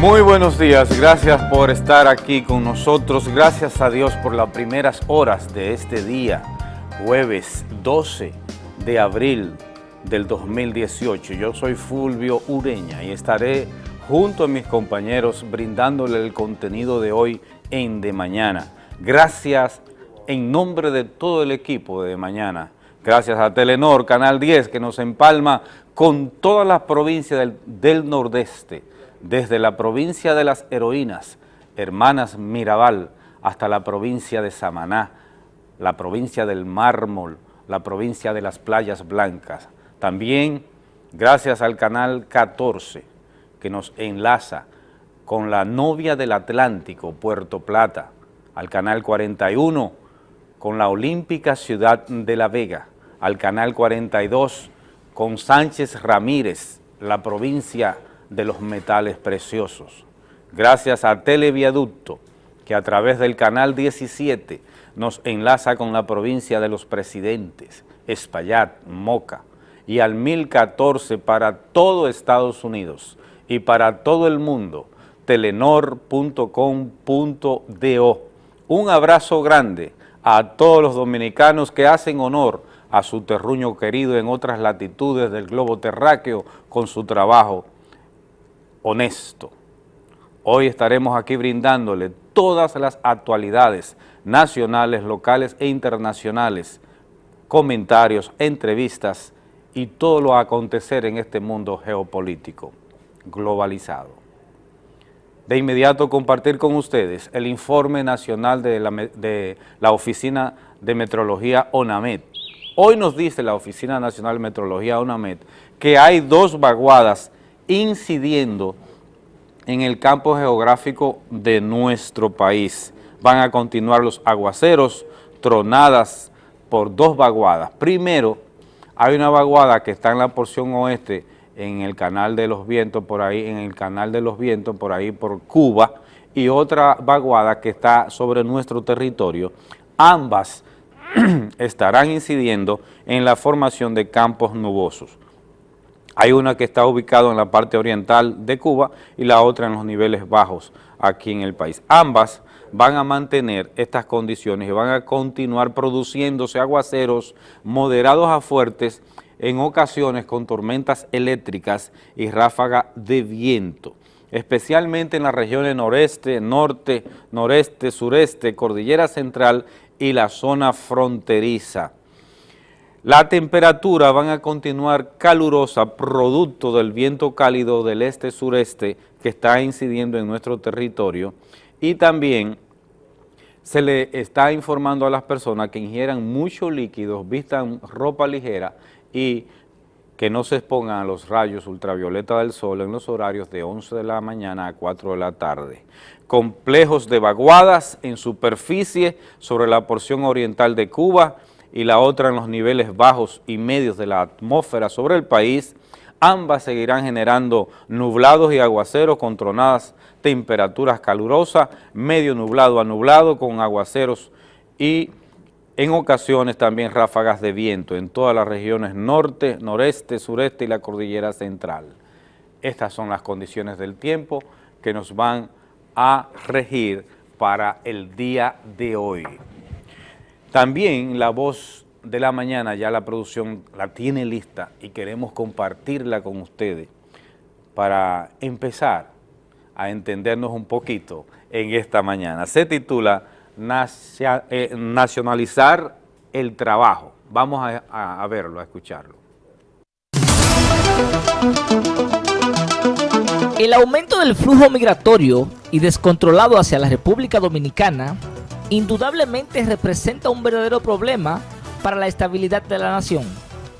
Muy buenos días, gracias por estar aquí con nosotros, gracias a Dios por las primeras horas de este día, jueves 12 de abril del 2018. Yo soy Fulvio Ureña y estaré junto a mis compañeros brindándole el contenido de hoy en De Mañana. Gracias en nombre de todo el equipo de De Mañana, gracias a Telenor, Canal 10, que nos empalma con todas las provincias del, del Nordeste, desde la provincia de las heroínas, hermanas Mirabal, hasta la provincia de Samaná, la provincia del Mármol, la provincia de las Playas Blancas. También gracias al Canal 14, que nos enlaza con la novia del Atlántico, Puerto Plata, al Canal 41, con la Olímpica Ciudad de La Vega, al Canal 42, con Sánchez Ramírez, la provincia de los metales preciosos. Gracias a Televiaducto, que a través del canal 17 nos enlaza con la provincia de los presidentes, Espaillat, Moca, y al 1014 para todo Estados Unidos y para todo el mundo, telenor.com.do. Un abrazo grande a todos los dominicanos que hacen honor a su terruño querido en otras latitudes del globo terráqueo con su trabajo honesto. Hoy estaremos aquí brindándole todas las actualidades nacionales, locales e internacionales, comentarios, entrevistas y todo lo a acontecer en este mundo geopolítico globalizado. De inmediato compartir con ustedes el informe nacional de la, de la Oficina de Metrología ONAMED. Hoy nos dice la Oficina Nacional de Metrología ONAMED que hay dos vaguadas incidiendo en el campo geográfico de nuestro país. Van a continuar los aguaceros, tronadas por dos vaguadas. Primero, hay una vaguada que está en la porción oeste, en el canal de los vientos, por ahí, en el canal de los vientos, por ahí por Cuba, y otra vaguada que está sobre nuestro territorio. Ambas estarán incidiendo en la formación de campos nubosos. Hay una que está ubicada en la parte oriental de Cuba y la otra en los niveles bajos aquí en el país. Ambas van a mantener estas condiciones y van a continuar produciéndose aguaceros moderados a fuertes en ocasiones con tormentas eléctricas y ráfaga de viento, especialmente en las regiones noreste, norte, noreste, sureste, cordillera central y la zona fronteriza. La temperatura van a continuar calurosa producto del viento cálido del este-sureste que está incidiendo en nuestro territorio y también se le está informando a las personas que ingieran muchos líquidos, vistan ropa ligera y que no se expongan a los rayos ultravioleta del sol en los horarios de 11 de la mañana a 4 de la tarde. Complejos de vaguadas en superficie sobre la porción oriental de Cuba, y la otra en los niveles bajos y medios de la atmósfera sobre el país, ambas seguirán generando nublados y aguaceros con tronadas temperaturas calurosas, medio nublado a nublado con aguaceros y en ocasiones también ráfagas de viento en todas las regiones norte, noreste, sureste y la cordillera central. Estas son las condiciones del tiempo que nos van a regir para el día de hoy. También la voz de la mañana ya la producción la tiene lista y queremos compartirla con ustedes para empezar a entendernos un poquito en esta mañana. Se titula eh, Nacionalizar el Trabajo. Vamos a, a verlo, a escucharlo. El aumento del flujo migratorio y descontrolado hacia la República Dominicana indudablemente representa un verdadero problema para la estabilidad de la nación.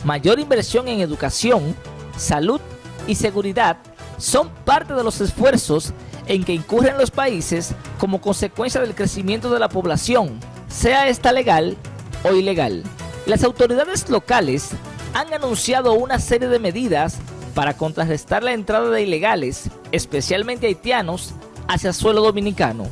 Mayor inversión en educación, salud y seguridad son parte de los esfuerzos en que incurren los países como consecuencia del crecimiento de la población, sea esta legal o ilegal. Las autoridades locales han anunciado una serie de medidas para contrarrestar la entrada de ilegales, especialmente haitianos, hacia suelo dominicano.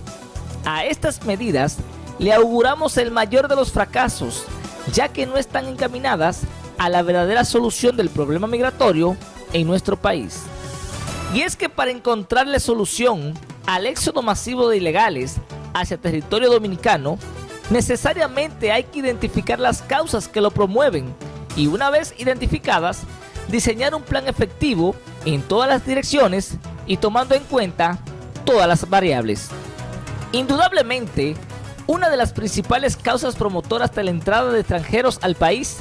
A estas medidas le auguramos el mayor de los fracasos, ya que no están encaminadas a la verdadera solución del problema migratorio en nuestro país. Y es que para encontrarle solución al éxodo masivo de ilegales hacia territorio dominicano, necesariamente hay que identificar las causas que lo promueven y una vez identificadas, diseñar un plan efectivo en todas las direcciones y tomando en cuenta todas las variables. Indudablemente, una de las principales causas promotoras de la entrada de extranjeros al país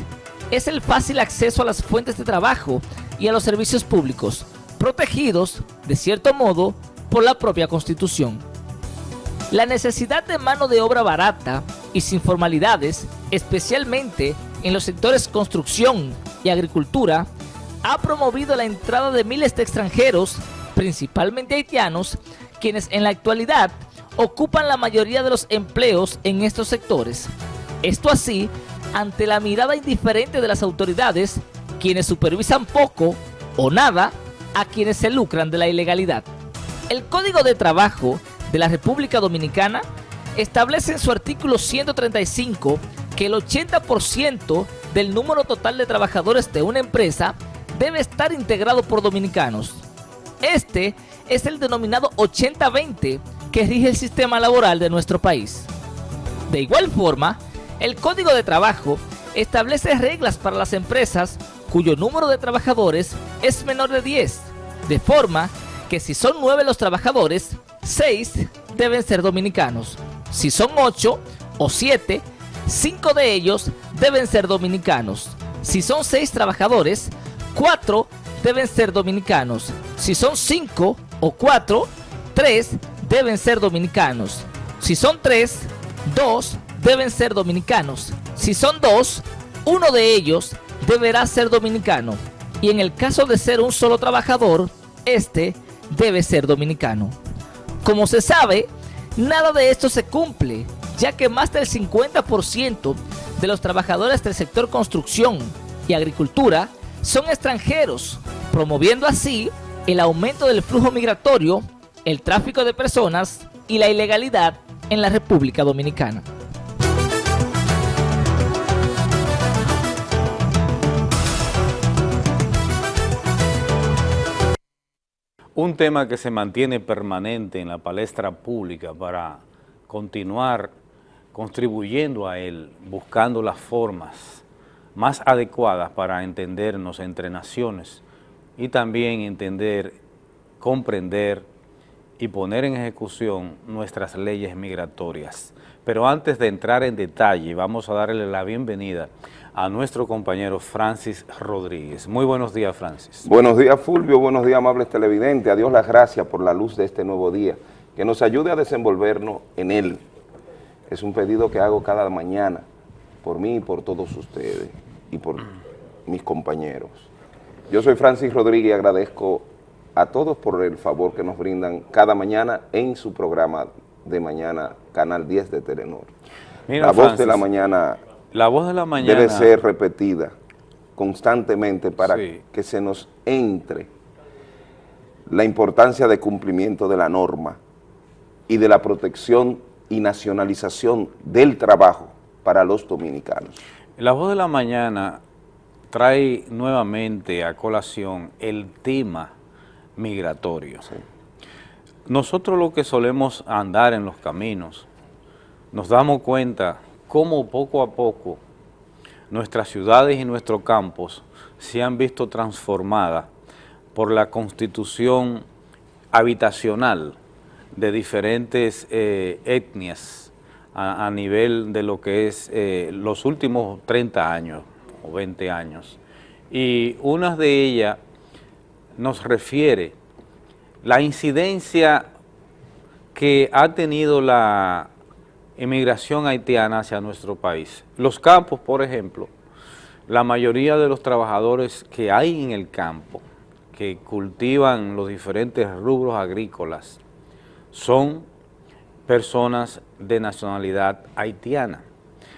es el fácil acceso a las fuentes de trabajo y a los servicios públicos, protegidos, de cierto modo, por la propia Constitución. La necesidad de mano de obra barata y sin formalidades, especialmente en los sectores construcción y agricultura, ha promovido la entrada de miles de extranjeros, principalmente haitianos, quienes en la actualidad ocupan la mayoría de los empleos en estos sectores. Esto así, ante la mirada indiferente de las autoridades, quienes supervisan poco o nada a quienes se lucran de la ilegalidad. El Código de Trabajo de la República Dominicana establece en su artículo 135 que el 80% del número total de trabajadores de una empresa debe estar integrado por dominicanos. Este es el denominado 80-20 que rige el sistema laboral de nuestro país. De igual forma, el Código de Trabajo establece reglas para las empresas cuyo número de trabajadores es menor de 10, de forma que si son 9 los trabajadores, 6 deben ser dominicanos. Si son 8 o 7, 5 de ellos deben ser dominicanos. Si son 6 trabajadores, 4 deben ser dominicanos. Si son 5 o 4, 3 deben ser dominicanos. Si son 3, 2 deben ser dominicanos. Si son 2, uno de ellos deberá ser dominicano. Y en el caso de ser un solo trabajador, este debe ser dominicano. Como se sabe, nada de esto se cumple, ya que más del 50% de los trabajadores del sector construcción y agricultura son extranjeros, promoviendo así el aumento del flujo migratorio, el tráfico de personas y la ilegalidad en la República Dominicana. Un tema que se mantiene permanente en la palestra pública para continuar contribuyendo a él, buscando las formas más adecuadas para entendernos entre naciones y también entender, comprender y poner en ejecución nuestras leyes migratorias. Pero antes de entrar en detalle, vamos a darle la bienvenida a nuestro compañero Francis Rodríguez. Muy buenos días, Francis. Buenos días, Fulvio. Buenos días, amables televidentes. A Dios las gracias por la luz de este nuevo día. Que nos ayude a desenvolvernos en él. Es un pedido que hago cada mañana por mí y por todos ustedes y por mis compañeros. Yo soy Francis Rodríguez y agradezco a todos por el favor que nos brindan cada mañana en su programa de mañana, Canal 10 de Telenor. la voz de la mañana la voz de la mañana debe ser repetida constantemente para que se nos entre la importancia de cumplimiento de la norma y de la protección y nacionalización del trabajo para los dominicanos. La voz de la mañana trae nuevamente a colación el tema migratorio. Nosotros lo que solemos andar en los caminos, nos damos cuenta cómo poco a poco nuestras ciudades y nuestros campos se han visto transformadas por la constitución habitacional de diferentes eh, etnias a, nivel de lo que es eh, los últimos 30 años o 20 años. Y una de ellas nos refiere la incidencia que ha tenido la emigración haitiana hacia nuestro país. Los campos, por ejemplo, la mayoría de los trabajadores que hay en el campo, que cultivan los diferentes rubros agrícolas, son personas de nacionalidad haitiana.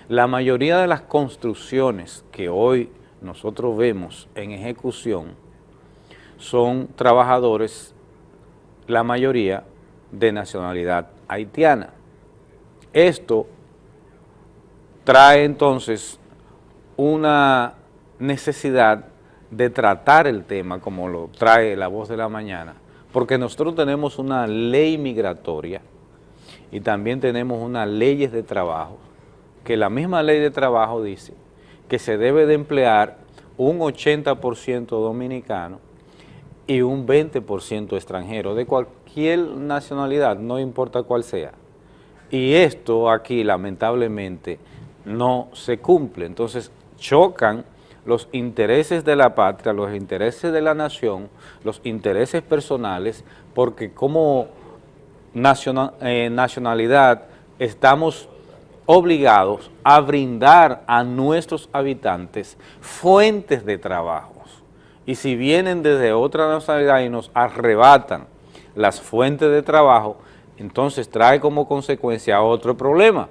La mayoría de las construcciones que hoy nosotros vemos en ejecución son trabajadores, la mayoría, de nacionalidad haitiana. Esto trae entonces una necesidad de tratar el tema como lo trae la voz de la mañana, porque nosotros tenemos una ley migratoria y también tenemos unas leyes de trabajo, que la misma ley de trabajo dice que se debe de emplear un 80% dominicano y un 20% extranjero, de cualquier nacionalidad, no importa cuál sea. Y esto aquí, lamentablemente, no se cumple. Entonces, chocan los intereses de la patria, los intereses de la nación, los intereses personales, porque como eh, nacionalidad estamos obligados a brindar a nuestros habitantes fuentes de trabajo y si vienen desde otra nacionalidad y nos arrebatan las fuentes de trabajo, entonces trae como consecuencia otro problema,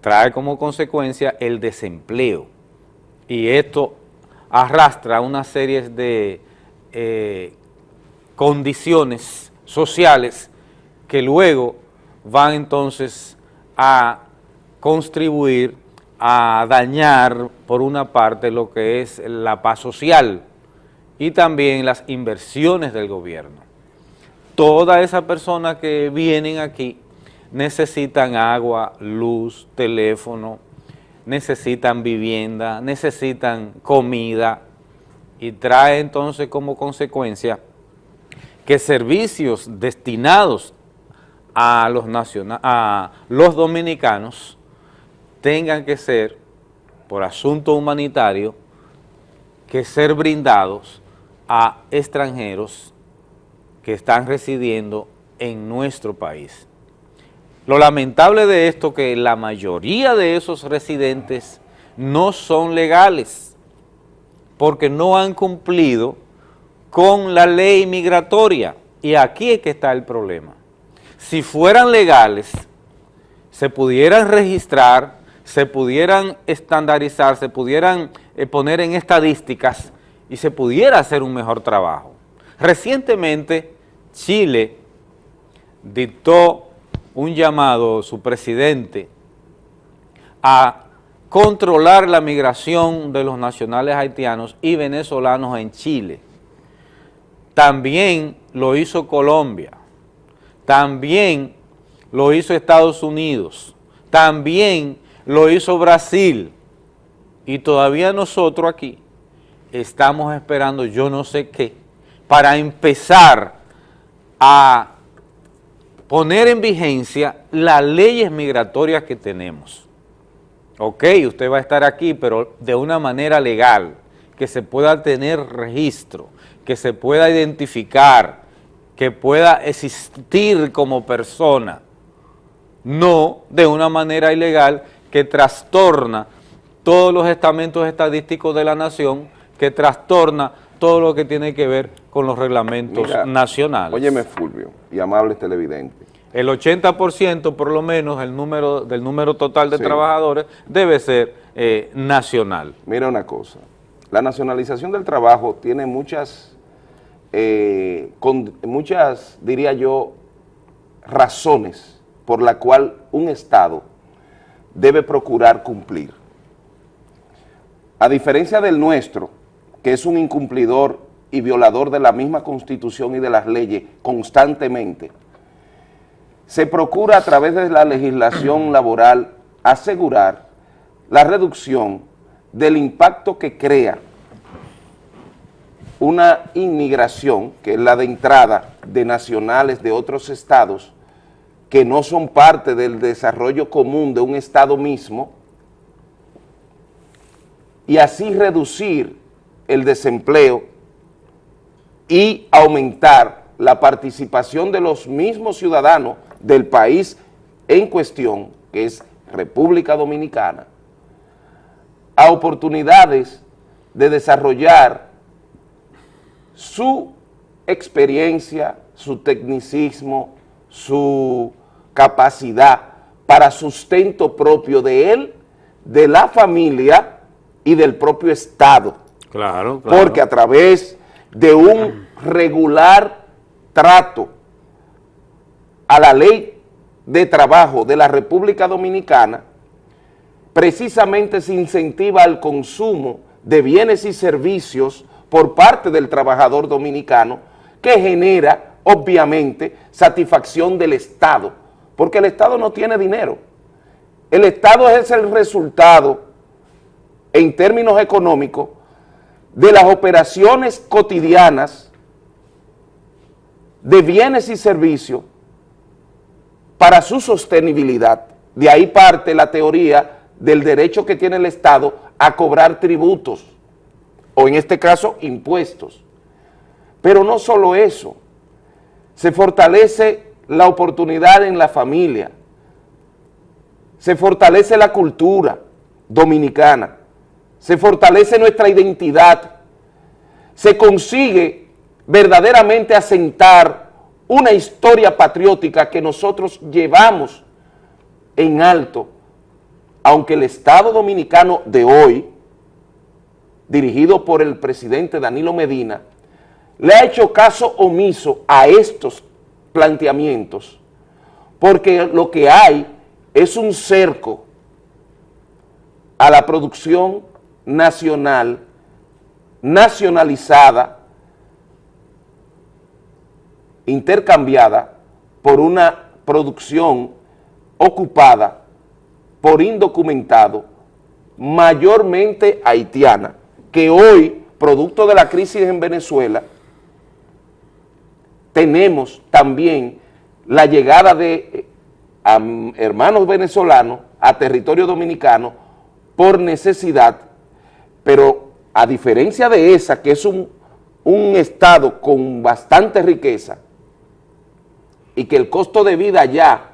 trae como consecuencia el desempleo. Y esto arrastra una serie de eh, condiciones sociales que luego van entonces a contribuir a dañar por una parte lo que es la paz social, y también las inversiones del gobierno. Todas esas personas que vienen aquí necesitan agua, luz, teléfono, necesitan vivienda, necesitan comida y trae entonces como consecuencia que servicios destinados a los, a los dominicanos tengan que ser, por asunto humanitario, que ser brindados a extranjeros que están residiendo en nuestro país. Lo lamentable de esto es que la mayoría de esos residentes no son legales porque no han cumplido con la ley migratoria y aquí es que está el problema. Si fueran legales, se pudieran registrar, se pudieran estandarizar, se pudieran eh, poner en estadísticas y se pudiera hacer un mejor trabajo. Recientemente, Chile dictó un llamado, su presidente, a controlar la migración de los nacionales haitianos y venezolanos en Chile. También lo hizo Colombia, también lo hizo Estados Unidos, también lo hizo Brasil, y todavía nosotros aquí estamos esperando yo no sé qué, para empezar a poner en vigencia las leyes migratorias que tenemos. Ok, usted va a estar aquí, pero de una manera legal, que se pueda tener registro, que se pueda identificar, que pueda existir como persona, no de una manera ilegal que trastorna todos los estamentos estadísticos de la nación que trastorna todo lo que tiene que ver con los reglamentos nacionales. Óyeme, Fulvio, y amables televidentes. El 80% por lo menos el número del número total de trabajadores debe ser eh, nacional. Mira una cosa, la nacionalización del trabajo tiene muchas, eh, con, muchas, diría yo, razones por la cual un Estado debe procurar cumplir. A diferencia del nuestro, que es un incumplidor y violador de la misma Constitución y de las leyes constantemente, se procura a través de la legislación laboral asegurar la reducción del impacto que crea una inmigración, que es la de entrada de nacionales de otros estados que no son parte del desarrollo común de un estado mismo, y así reducir el desempleo y aumentar la participación de los mismos ciudadanos del país en cuestión, que es República Dominicana, a oportunidades de desarrollar su experiencia, su tecnicismo, su capacidad para sustento propio de él, de la familia y del propio Estado. Claro, Porque a través de un regular trato a la ley de trabajo de la República Dominicana, precisamente se incentiva el consumo de bienes y servicios por parte del trabajador dominicano que genera obviamente, satisfacción del Estado, porque el Estado no tiene dinero. El Estado es el resultado, en términos económicos, de las operaciones cotidianas de bienes y servicios para su sostenibilidad. De ahí parte la teoría del derecho que tiene el Estado a cobrar tributos, o en este caso, impuestos. Pero no solo eso, se fortalece la oportunidad en la familia, se fortalece la cultura dominicana, se fortalece nuestra identidad, se consigue verdaderamente asentar una historia patriótica que nosotros llevamos en alto, aunque el Estado Dominicano de hoy, dirigido por el presidente Danilo Medina, le ha hecho caso omiso a estos planteamientos, porque lo que hay es un cerco a la producción nacional, nacionalizada, intercambiada por una producción ocupada por indocumentado, mayormente haitiana, que hoy, producto de la crisis en Venezuela, tenemos también la llegada de eh, hermanos venezolanos a territorio dominicano por necesidad, pero a diferencia de esa, que es un, un estado con bastante riqueza y que el costo de vida ya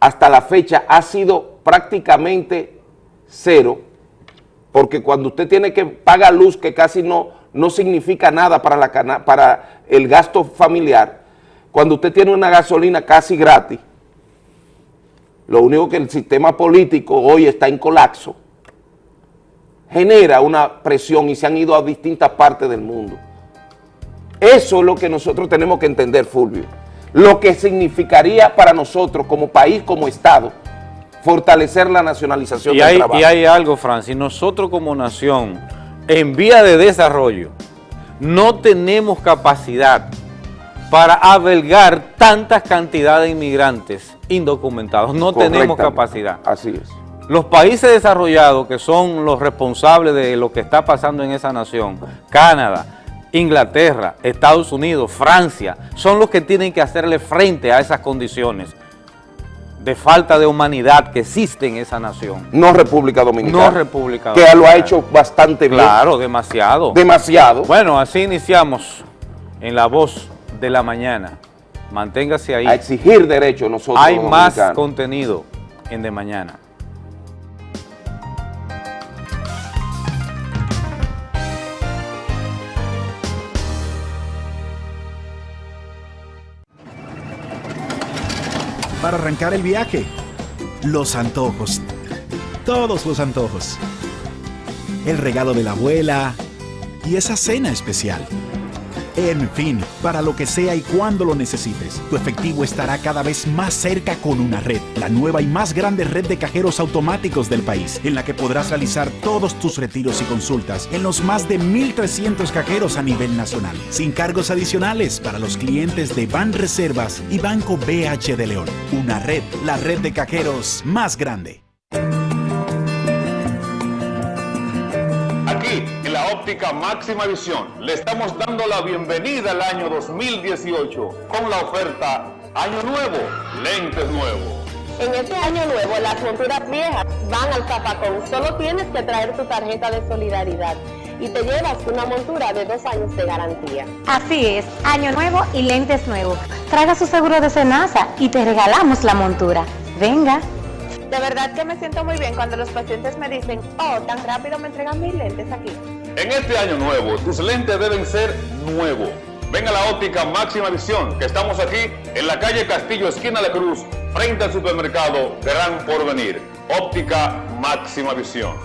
hasta la fecha ha sido prácticamente cero, porque cuando usted tiene que pagar luz, que casi no, no significa nada para, la, para el gasto familiar, cuando usted tiene una gasolina casi gratis, lo único que el sistema político hoy está en colapso, genera una presión y se han ido a distintas partes del mundo. Eso es lo que nosotros tenemos que entender, Fulvio. Lo que significaría para nosotros como país, como Estado, fortalecer la nacionalización y del hay, trabajo. Y hay algo, Francis, nosotros como nación, en vía de desarrollo, no tenemos capacidad para albergar tantas cantidades de inmigrantes indocumentados. No tenemos capacidad. Así es. Los países desarrollados que son los responsables de lo que está pasando en esa nación, Canadá, Inglaterra, Estados Unidos, Francia, son los que tienen que hacerle frente a esas condiciones de falta de humanidad que existe en esa nación. No República Dominicana. No República Dominicana. Que lo ha hecho bastante bien. Claro, demasiado. Demasiado. Bueno, así iniciamos en La Voz de la Mañana. Manténgase ahí. A exigir derechos nosotros Hay más contenido en De Mañana. Arrancar el viaje. Los antojos. Todos los antojos. El regalo de la abuela y esa cena especial. En fin, para lo que sea y cuando lo necesites, tu efectivo estará cada vez más cerca con una red, la nueva y más grande red de cajeros automáticos del país, en la que podrás realizar todos tus retiros y consultas en los más de 1.300 cajeros a nivel nacional, sin cargos adicionales para los clientes de Ban Reservas y Banco BH de León. Una red, la red de cajeros más grande. Óptica máxima visión le estamos dando la bienvenida al año 2018 con la oferta Año Nuevo, lentes nuevos. En este año nuevo las monturas viejas van al zapacón. Solo tienes que traer tu tarjeta de solidaridad y te llevas una montura de dos años de garantía. Así es, año nuevo y lentes nuevos. Traiga su seguro de cenaza y te regalamos la montura. Venga. De verdad que me siento muy bien cuando los pacientes me dicen, oh, tan rápido me entregan mis lentes aquí. En este año nuevo, tus lentes deben ser nuevos. Ven a la óptica Máxima Visión, que estamos aquí en la calle Castillo, esquina de Cruz, frente al supermercado Gran Porvenir. Óptica Máxima Visión.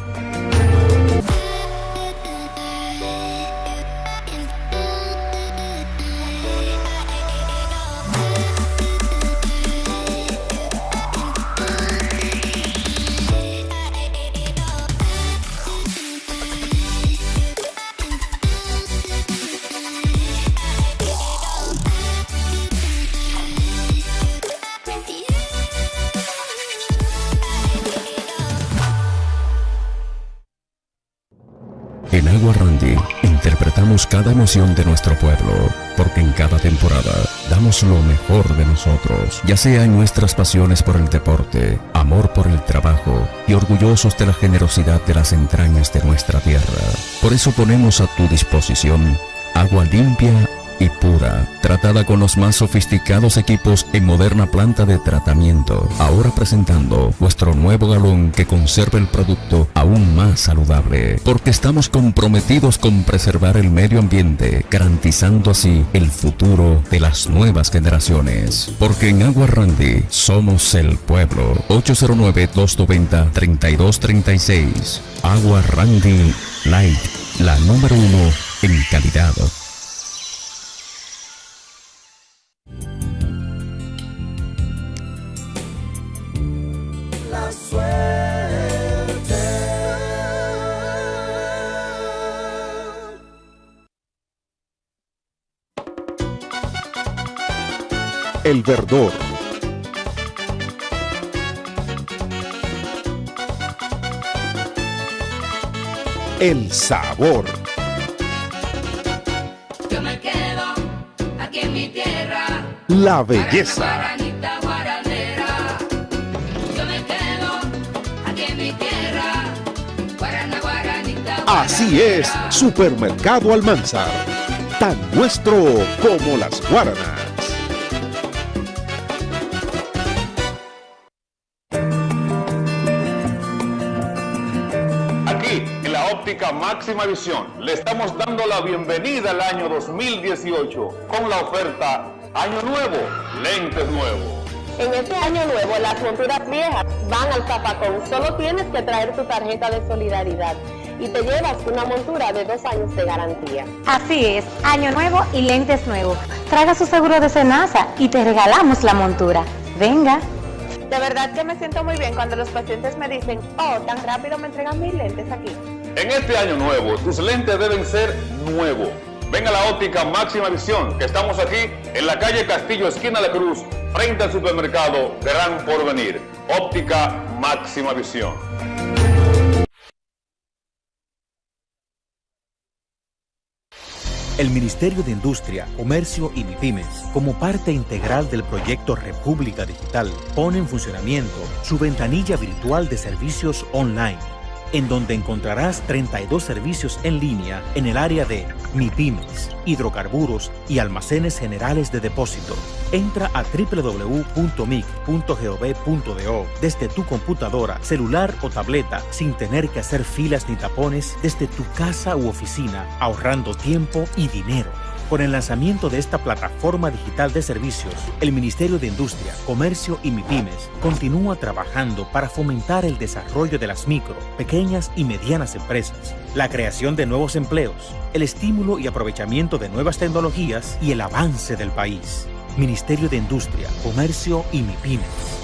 Cada emoción de nuestro pueblo, porque en cada temporada damos lo mejor de nosotros, ya sea en nuestras pasiones por el deporte, amor por el trabajo y orgullosos de la generosidad de las entrañas de nuestra tierra. Por eso ponemos a tu disposición agua limpia y pura, tratada con los más sofisticados equipos en moderna planta de tratamiento. Ahora presentando nuestro nuevo galón que conserva el producto aún más saludable, porque estamos comprometidos con preservar el medio ambiente, garantizando así el futuro de las nuevas generaciones. Porque en Agua Randy somos el pueblo. 809-290-3236. Agua Randy Light, la número uno en calidad. El verdor. El sabor. Yo me quedo aquí en mi tierra. La belleza. Así es, Supermercado Almanzar. Tan nuestro como las guaranas. Aquí, en la óptica máxima visión, le estamos dando la bienvenida al año 2018 con la oferta Año Nuevo, lentes nuevos. En este año nuevo, las monturas viejas van al zapacón. Solo tienes que traer tu tarjeta de solidaridad y te llevas una montura de dos años de garantía. Así es, año nuevo y lentes nuevos. Traiga su seguro de Senasa y te regalamos la montura. Venga. De verdad que me siento muy bien cuando los pacientes me dicen, oh, tan rápido me entregan mis lentes aquí. En este año nuevo, tus lentes deben ser nuevos. Ven a la óptica máxima visión, que estamos aquí en la calle Castillo, esquina La Cruz, frente al supermercado Gran Porvenir. Óptica máxima visión. El Ministerio de Industria, Comercio y MIPIMES, como parte integral del proyecto República Digital, pone en funcionamiento su ventanilla virtual de servicios online, en donde encontrarás 32 servicios en línea en el área de MIPIMES, hidrocarburos y almacenes generales de depósito. Entra a www.mic.gov.do desde tu computadora, celular o tableta sin tener que hacer filas ni tapones desde tu casa u oficina, ahorrando tiempo y dinero. Con el lanzamiento de esta plataforma digital de servicios, el Ministerio de Industria, Comercio y MIPIMES continúa trabajando para fomentar el desarrollo de las micro, pequeñas y medianas empresas, la creación de nuevos empleos, el estímulo y aprovechamiento de nuevas tecnologías y el avance del país. Ministerio de Industria, Comercio y MIPIMES.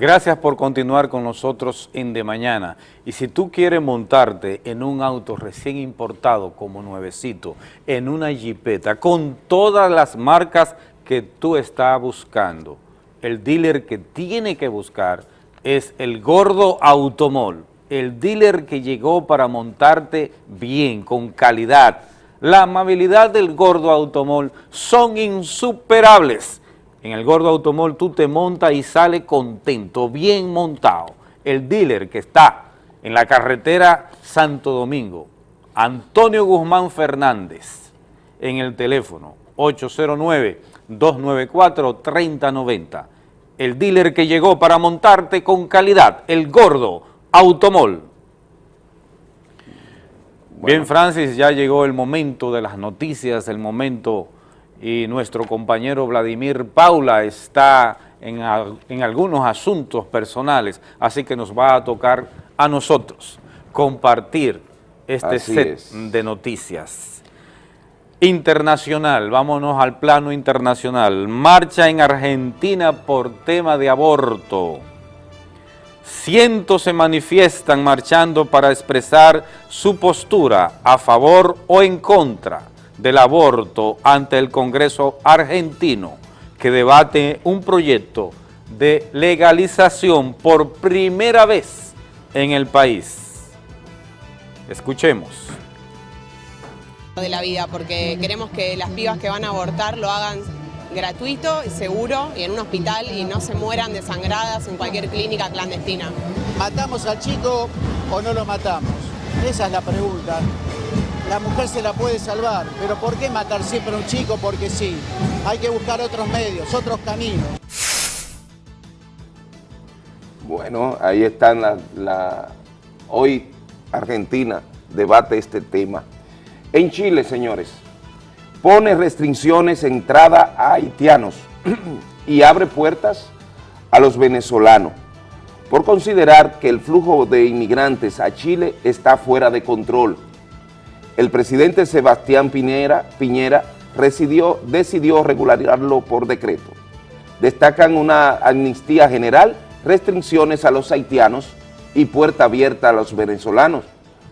Gracias por continuar con nosotros en De Mañana. Y si tú quieres montarte en un auto recién importado como nuevecito, en una jipeta, con todas las marcas que tú estás buscando, el dealer que tiene que buscar es el Gordo Automol, el dealer que llegó para montarte bien, con calidad. La amabilidad del Gordo Automol son insuperables. En el Gordo Automol tú te montas y sales contento, bien montado. El dealer que está en la carretera Santo Domingo, Antonio Guzmán Fernández, en el teléfono 809-294-3090. El dealer que llegó para montarte con calidad, el Gordo Automol. Bien, Francis, ya llegó el momento de las noticias, el momento y nuestro compañero Vladimir Paula está en, en, algunos asuntos personales, así que nos va a tocar a nosotros compartir este Así set es. de noticias. Internacional, vámonos al plano internacional. Marcha en Argentina por tema de aborto. cientos se manifiestan marchando para expresar su postura a favor o en contra del aborto ante el Congreso argentino que debate un proyecto de legalización por primera vez en el país. Escuchemos. de la vida, porque queremos que las pibas que van a abortar lo hagan gratuito y seguro y en un hospital y no se mueran desangradas en cualquier clínica clandestina. ¿Matamos al chico o no lo matamos? Esa es la pregunta. La mujer se la puede salvar, pero ¿por qué matar siempre a un chico? Porque sí. Hay que buscar otros medios, otros caminos. Bueno, ahí están la, hoy Argentina debate este tema. En Chile, señores, pone restricciones entrada a haitianos y abre puertas a los venezolanos por considerar que el flujo de inmigrantes a Chile está fuera de control. El presidente Sebastián Piñera, Piñera decidió regularizarlo por decreto. Destacan una amnistía general, restricciones a los haitianos y puerta abierta a los venezolanos.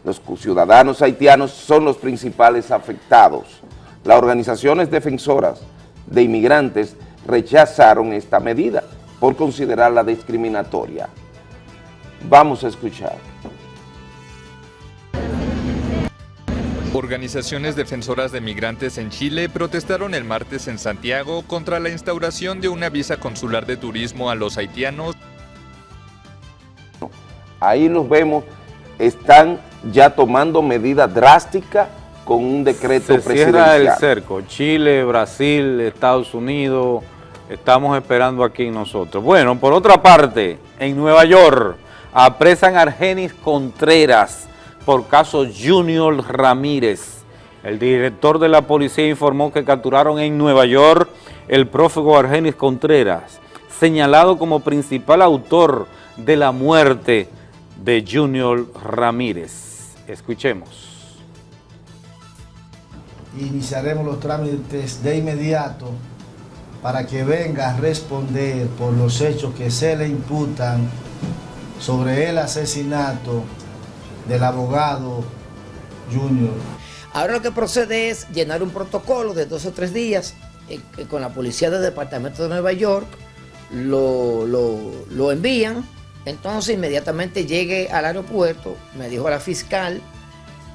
Los ciudadanos haitianos son los principales afectados. Las organizaciones defensoras de inmigrantes rechazaron esta medida por considerarla discriminatoria. Vamos a escuchar. Organizaciones defensoras de migrantes en Chile protestaron el martes en Santiago contra la instauración de una visa consular de turismo a los haitianos. Ahí los vemos, están ya tomando medidas drásticas con un decreto Se cierra el presidencial. cerco, Chile, Brasil, Estados Unidos, estamos esperando aquí nosotros. Bueno, por otra parte, en Nueva York apresan a Argenis Contreras por caso Junior Ramírez. El director de la policía informó que capturaron en Nueva York el prófugo Argenis Contreras, señalado como principal autor de la muerte de Junior Ramírez. Escuchemos. iniciaremos los trámites de inmediato para que venga a responder por los hechos que se le imputan sobre el asesinato del abogado Junior. Ahora lo que procede es llenar un protocolo de dos o tres días eh, con la policía del departamento de Nueva York, lo, lo- lo envían, entonces inmediatamente llegue al aeropuerto, me dijo la fiscal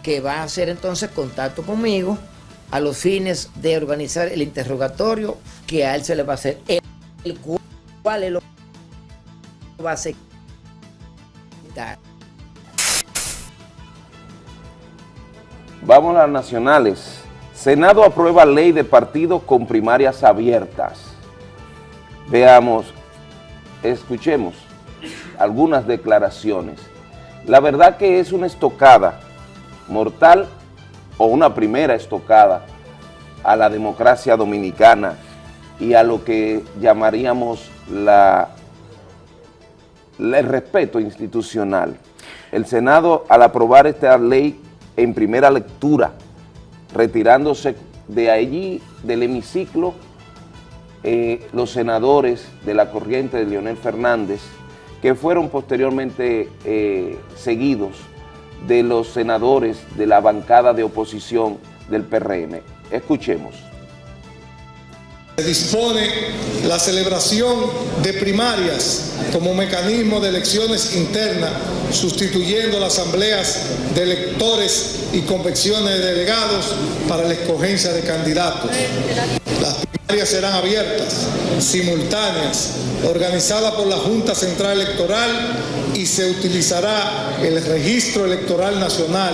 que va a hacer entonces contacto conmigo a los fines de organizar el interrogatorio que a él se le va a hacer, el cual él lo va a aceptar. Vamos a las nacionales. Senado aprueba ley de partido con primarias abiertas. Veamos, escuchemos algunas declaraciones. La verdad que es una estocada mortal o una primera estocada a la democracia dominicana y a lo que llamaríamos la, el respeto institucional. El Senado, al aprobar esta ley en primera lectura, retirándose de allí, del hemiciclo, eh, los senadores de la corriente de Leonel Fernández, que fueron posteriormente eh, seguidos de los senadores de la bancada de oposición del PRM. Escuchemos. Se dispone la celebración de primarias como mecanismo de elecciones internas, sustituyendo las asambleas de electores y convenciones de delegados para la escogencia de candidatos. Las primarias serán abiertas, simultáneas, organizadas por la Junta Central Electoral y se utilizará el registro electoral nacional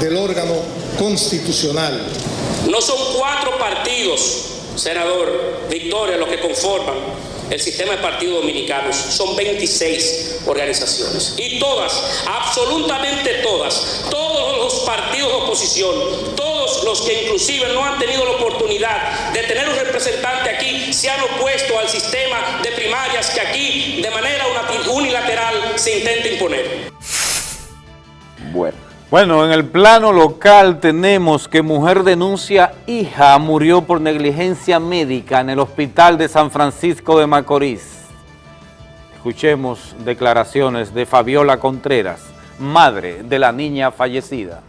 del órgano constitucional. No son cuatro partidos, senador Victoria, los que conforman el sistema de partidos dominicanos, son 26 organizaciones. Y todas, absolutamente todas, todos los partidos de oposición, todos los que inclusive no han tenido la oportunidad de tener un representante aquí, se han opuesto al sistema de primarias que aquí de manera unilateral se intenta imponer. Bueno. Bueno, en el plano local tenemos que mujer denuncia hija murió por negligencia médica en el hospital de San Francisco de Macorís. Escuchemos declaraciones de Fabiola Contreras, madre de la niña fallecida.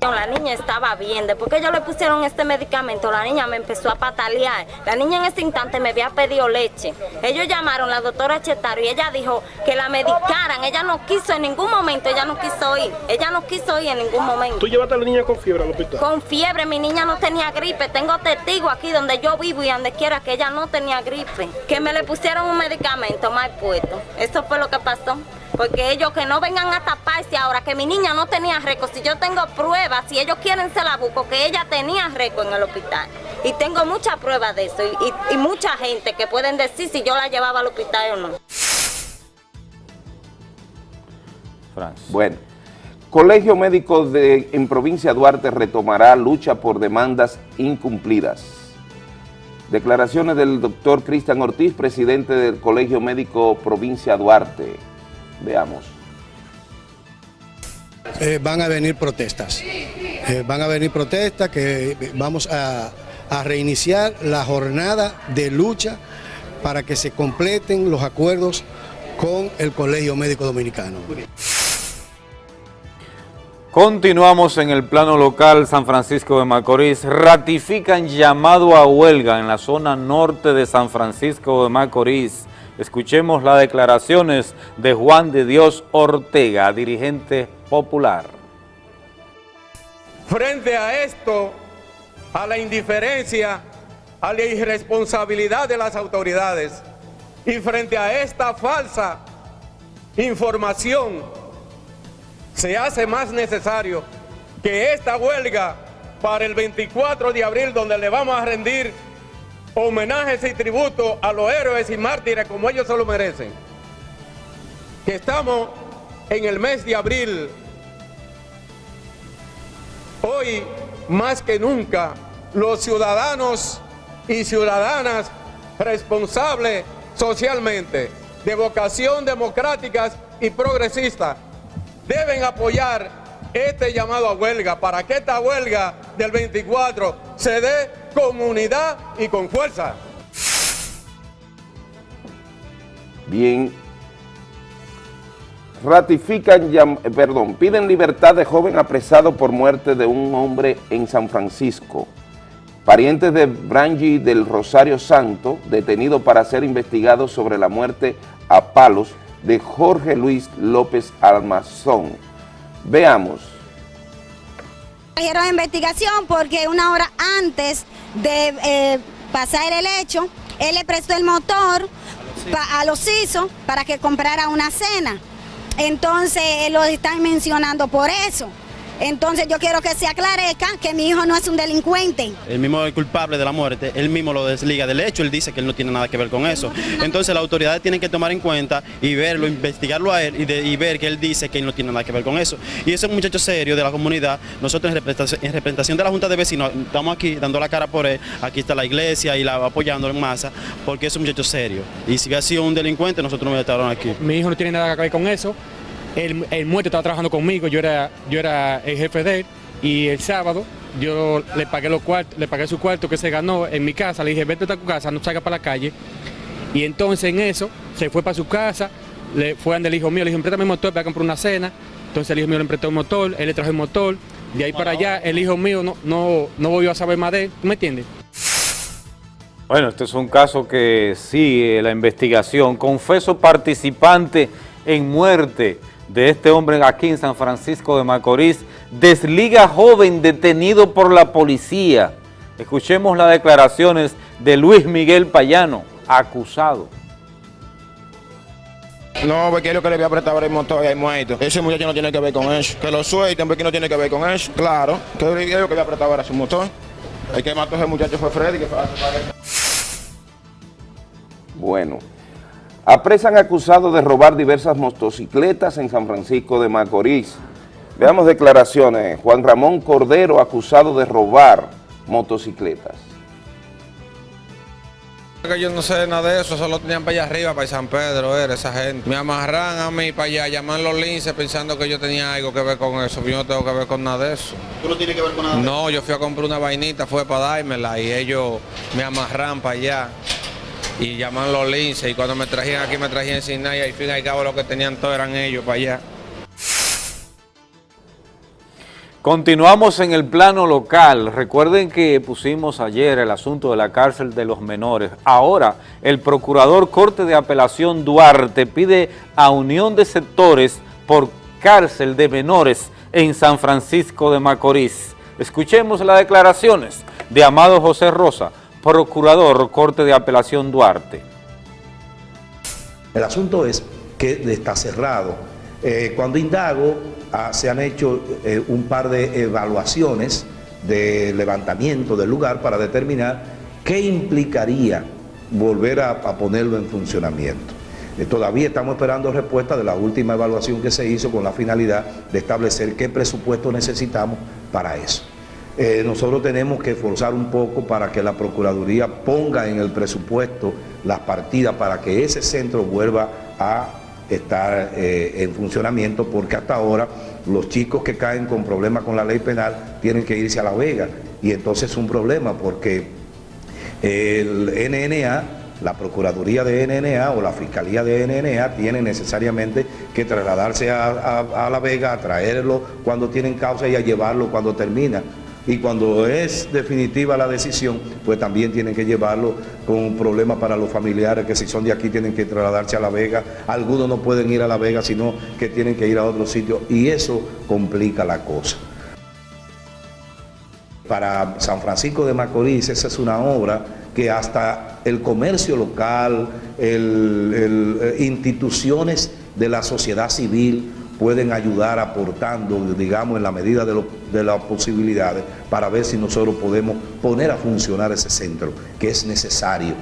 La niña estaba bien, después que ellos le pusieron este medicamento, la niña me empezó a patalear. La niña en ese instante me había pedido leche. Ellos llamaron a la doctora Chetaro y ella dijo que la medicaran. Ella no quiso en ningún momento, ella no quiso ir. Ella no quiso ir en ningún momento. ¿Tú llevaste a la niña con fiebre al hospital? Con fiebre, mi niña no tenía gripe. Tengo testigo aquí donde yo vivo y donde quiera que ella no tenía gripe. Que me le pusieron un medicamento mal puesto. Eso fue lo que pasó. Porque ellos que no vengan a taparse ahora, que mi niña no tenía récord, si yo tengo pruebas, si ellos quieren se la busco, que ella tenía récord en el hospital. Y tengo muchas pruebas de eso y, y, y mucha gente que pueden decir si yo la llevaba al hospital o no. Bueno, Colegio Médico de, en provincia Duarte retomará lucha por demandas incumplidas. Declaraciones del doctor Cristian Ortiz, presidente del Colegio Médico Provincia Duarte. Veamos. Eh, van a venir protestas. Eh, van a venir protestas que vamos a, a reiniciar la jornada de lucha para que se completen los acuerdos con el Colegio Médico Dominicano. Continuamos en el plano local, San Francisco de Macorís. Ratifican llamado a huelga en la zona norte de San Francisco de Macorís. Escuchemos las declaraciones de Juan de Dios Ortega, dirigente popular. Frente a esto, a la indiferencia, a la irresponsabilidad de las autoridades y frente a esta falsa información, se hace más necesario que esta huelga para el 24 de abril, donde le vamos a rendir homenajes y tributo a los héroes y mártires como ellos se lo merecen. Que estamos en el mes de abril. Hoy, más que nunca, los ciudadanos y ciudadanas responsables socialmente, de vocación democráticas y progresistas, deben apoyar este llamado a huelga para que esta huelga del 24 se dé con unidad y con fuerza. Bien. Ratifican, eh, perdón, piden libertad de joven apresado por muerte de un hombre en San Francisco. Parientes de Brangi del Rosario Santo, detenido para ser investigado sobre la muerte a palos de Jorge Luis López Almazón. Veamos. Trajeron investigación porque una hora antes de eh, pasar el hecho, él le prestó el motor a los ISO para que comprara una cena. Entonces, lo están mencionando por eso. Entonces, yo quiero que se aclarezca que mi hijo no es un delincuente. El mismo culpable de la muerte, él mismo lo desliga del hecho, él dice que él no tiene nada que ver con eso. Entonces las autoridades tienen que tomar en cuenta y verlo, investigarlo a él y, de- y ver que él dice que él no tiene nada que ver con eso. Y ese es un muchacho serio de la comunidad, nosotros en representación, en representación de la Junta de Vecinos estamos aquí dando la cara por él, aquí está la iglesia y la apoyándolo en masa, porque es un muchacho serio. Y si hubiera sido un delincuente, nosotros no estaríamos aquí. Mi hijo no tiene nada que ver con eso. El, el muerto estaba trabajando conmigo, yo era, yo era el jefe de él. Y el sábado yo le pagué los cuartos, le pagué su cuarto que se ganó en mi casa. Le dije, vete a tu casa, no salga para la calle. Y entonces en eso se fue para su casa, le fue ante el hijo mío, le dije, préstame el motor para comprar una cena. Entonces el hijo mío le prestó el motor, él le trajo el motor. De ahí para allá, el hijo mío no, no, no volvió a saber más de él. ¿Tú me entiendes? Bueno, este es un caso que sigue la investigación. Confeso participante en muerte de este hombre aquí en San Francisco de Macorís. Desliga joven detenido por la policía. Escuchemos las declaraciones de Luis Miguel Payano, acusado. No, porque es lo que le voy a prestar ahora el motor y hay muerto. Ese muchacho no tiene que ver con eso. Que lo suelten porque no tiene que ver con eso. Claro, que es lo que le voy a prestar ahora su motor. El que mató a ese muchacho fue Freddy. Que fue Bueno, apresan acusados de robar diversas motocicletas en San Francisco de Macorís. Veamos declaraciones. Juan Ramón Cordero acusado de robar motocicletas. Que yo no sé nada de eso, solo tenían para allá arriba, para San Pedro, era esa gente. Me amarran a mí para allá, llaman los linces pensando que yo tenía algo que ver con eso. Yo no tengo que ver con nada de eso. ¿Tú no tienes que ver con nada? No, yo fui a comprar una vainita, fue para dármela y ellos me amarran para allá. Y llaman los linces y cuando me trajían aquí me trajían sin nada y al fin y al cabo lo que tenían todo eran ellos para allá. Continuamos en el plano local. Recuerden que pusimos ayer el asunto de la cárcel de los menores. Ahora, el Procurador Corte de Apelación Duarte pide a unión de sectores por cárcel de menores en San Francisco de Macorís. Escuchemos las declaraciones de Amado José Rosa, Procurador Corte de Apelación Duarte. El asunto es que está cerrado. Eh, cuando indago, ah, se han hecho eh, un par de evaluaciones de levantamiento del lugar para determinar qué implicaría volver a, ponerlo en funcionamiento. Eh, todavía estamos esperando respuesta de la última evaluación que se hizo con la finalidad de establecer qué presupuesto necesitamos para eso. Eh, nosotros tenemos que esforzar un poco para que la Procuraduría ponga en el presupuesto las partidas para que ese centro vuelva a estar eh, en funcionamiento porque hasta ahora los chicos que caen con problemas con la ley penal tienen que irse a La Vega y entonces es un problema porque el NNA la Procuraduría de NNA o la Fiscalía de NNA tiene necesariamente que trasladarse a, La Vega, a traerlo cuando tienen causa y a llevarlo cuando termina. Y cuando es definitiva la decisión, pues también tienen que llevarlo con problemas para los familiares, que si son de aquí tienen que trasladarse a La Vega. Algunos no pueden ir a La Vega, sino que tienen que ir a otro sitio y eso complica la cosa. Para San Francisco de Macorís esa es una obra que hasta el comercio local, eh, instituciones de la sociedad civil pueden ayudar aportando, digamos, en la medida de, las posibilidades para ver si nosotros podemos poner a funcionar ese centro, que es necesario.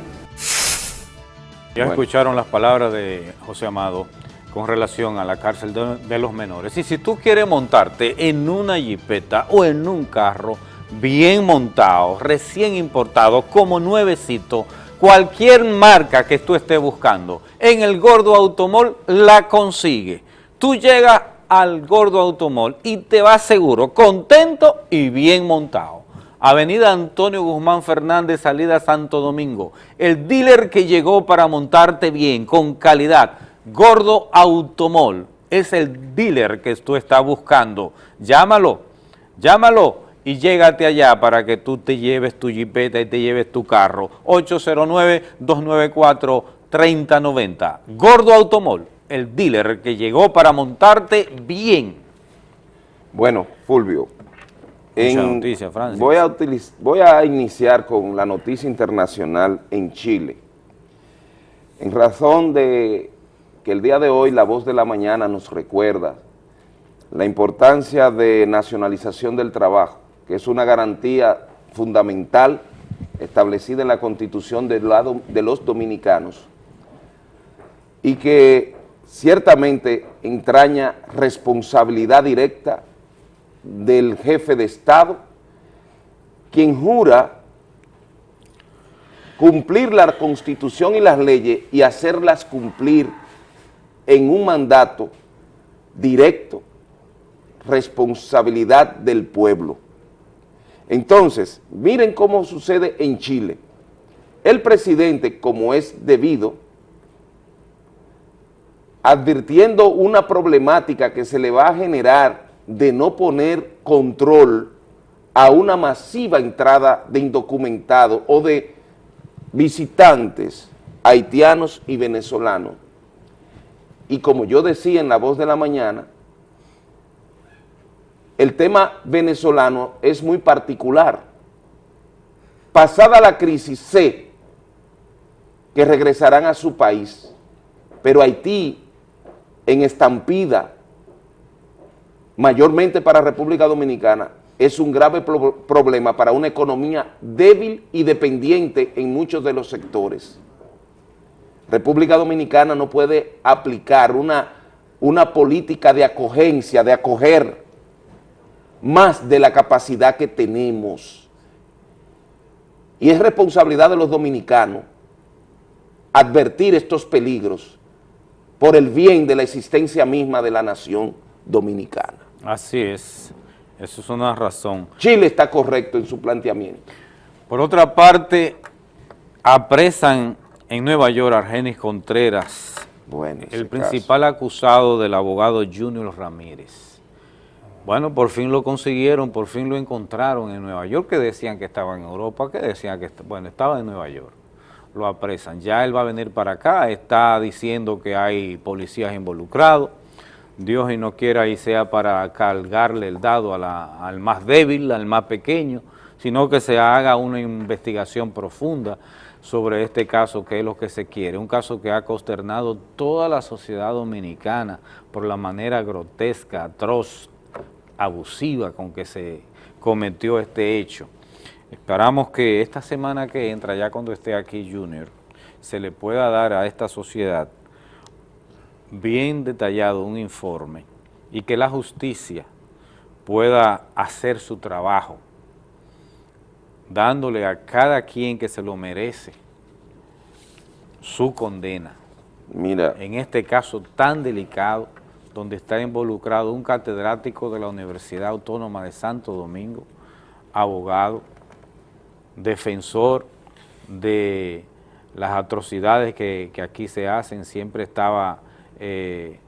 Ya escucharon las palabras de José Amado con relación a la cárcel de, de, los menores. Y si tú quieres montarte en una jipeta o en un carro, bien montado, recién importado, como nuevecito, cualquier marca que tú estés buscando, en el Gordo Automol la consigue. Tú llegas al Gordo Automol y te vas seguro, contento y bien montado. Avenida Antonio Guzmán Fernández, salida Santo Domingo. El dealer que llegó para montarte bien, con calidad, Gordo Automol, es el dealer que tú estás buscando. Llámalo, llámalo y llégate allá para que tú te lleves tu jipeta y te lleves tu carro. 809-294-3090. Gordo Automol, el dealer que llegó para montarte bien. Bueno, Fulvio, noticia, voy, a voy a iniciar con la noticia internacional en Chile. En razón de que el día de hoy la voz de la mañana nos recuerda la importancia de nacionalización del trabajo que es una garantía fundamental establecida en la Constitución del lado de los dominicanos y que ciertamente entraña responsabilidad directa del jefe de Estado, quien jura cumplir la Constitución y las leyes y hacerlas cumplir en un mandato directo, responsabilidad del pueblo. Entonces, miren cómo sucede en Chile. El presidente, como es debido, advirtiendo una problemática que se le va a generar de no poner control a una masiva entrada de indocumentados o de visitantes haitianos y venezolanos. Y como yo decía en la voz de la mañana, el tema venezolano es muy particular. Pasada la crisis, sé que regresarán a su país, pero Haití, en estampida, mayormente para República Dominicana, es un grave problema para una economía débil y dependiente en muchos de los sectores. República Dominicana no puede aplicar una, una política de acogencia, de acoger más de la capacidad que tenemos. Y es responsabilidad de los dominicanos advertir estos peligros por el bien de la existencia misma de la nación dominicana. Así es, eso es una razón. Chile está correcto en su planteamiento. Por otra parte, apresan En Nueva York, Argenis Contreras, bueno, el principal acusado del abogado Junior Ramírez. Bueno, por fin lo consiguieron, por fin lo encontraron en Nueva York, que decían que estaba en Europa, que decían que, bueno, estaba en Nueva York. Lo apresan. Ya él va a venir para acá, está diciendo que hay policías involucrados. Dios y no quiera y sea para cargarle el dado al más débil, al más pequeño, sino que se haga una investigación profunda sobre este caso, que es lo que se quiere, un caso que ha consternado toda la sociedad dominicana por la manera grotesca, atroz, abusiva con que se cometió este hecho. Esperamos que esta semana que entra, ya cuando esté aquí Junior, se le pueda dar a esta sociedad bien detallado un informe y que la justicia pueda hacer su trabajo dándole a cada quien que se lo merece su condena. Mira. En este caso tan delicado, donde está involucrado un catedrático de la Universidad Autónoma de Santo Domingo, abogado, defensor de las atrocidades que, aquí se hacen, siempre estaba eh,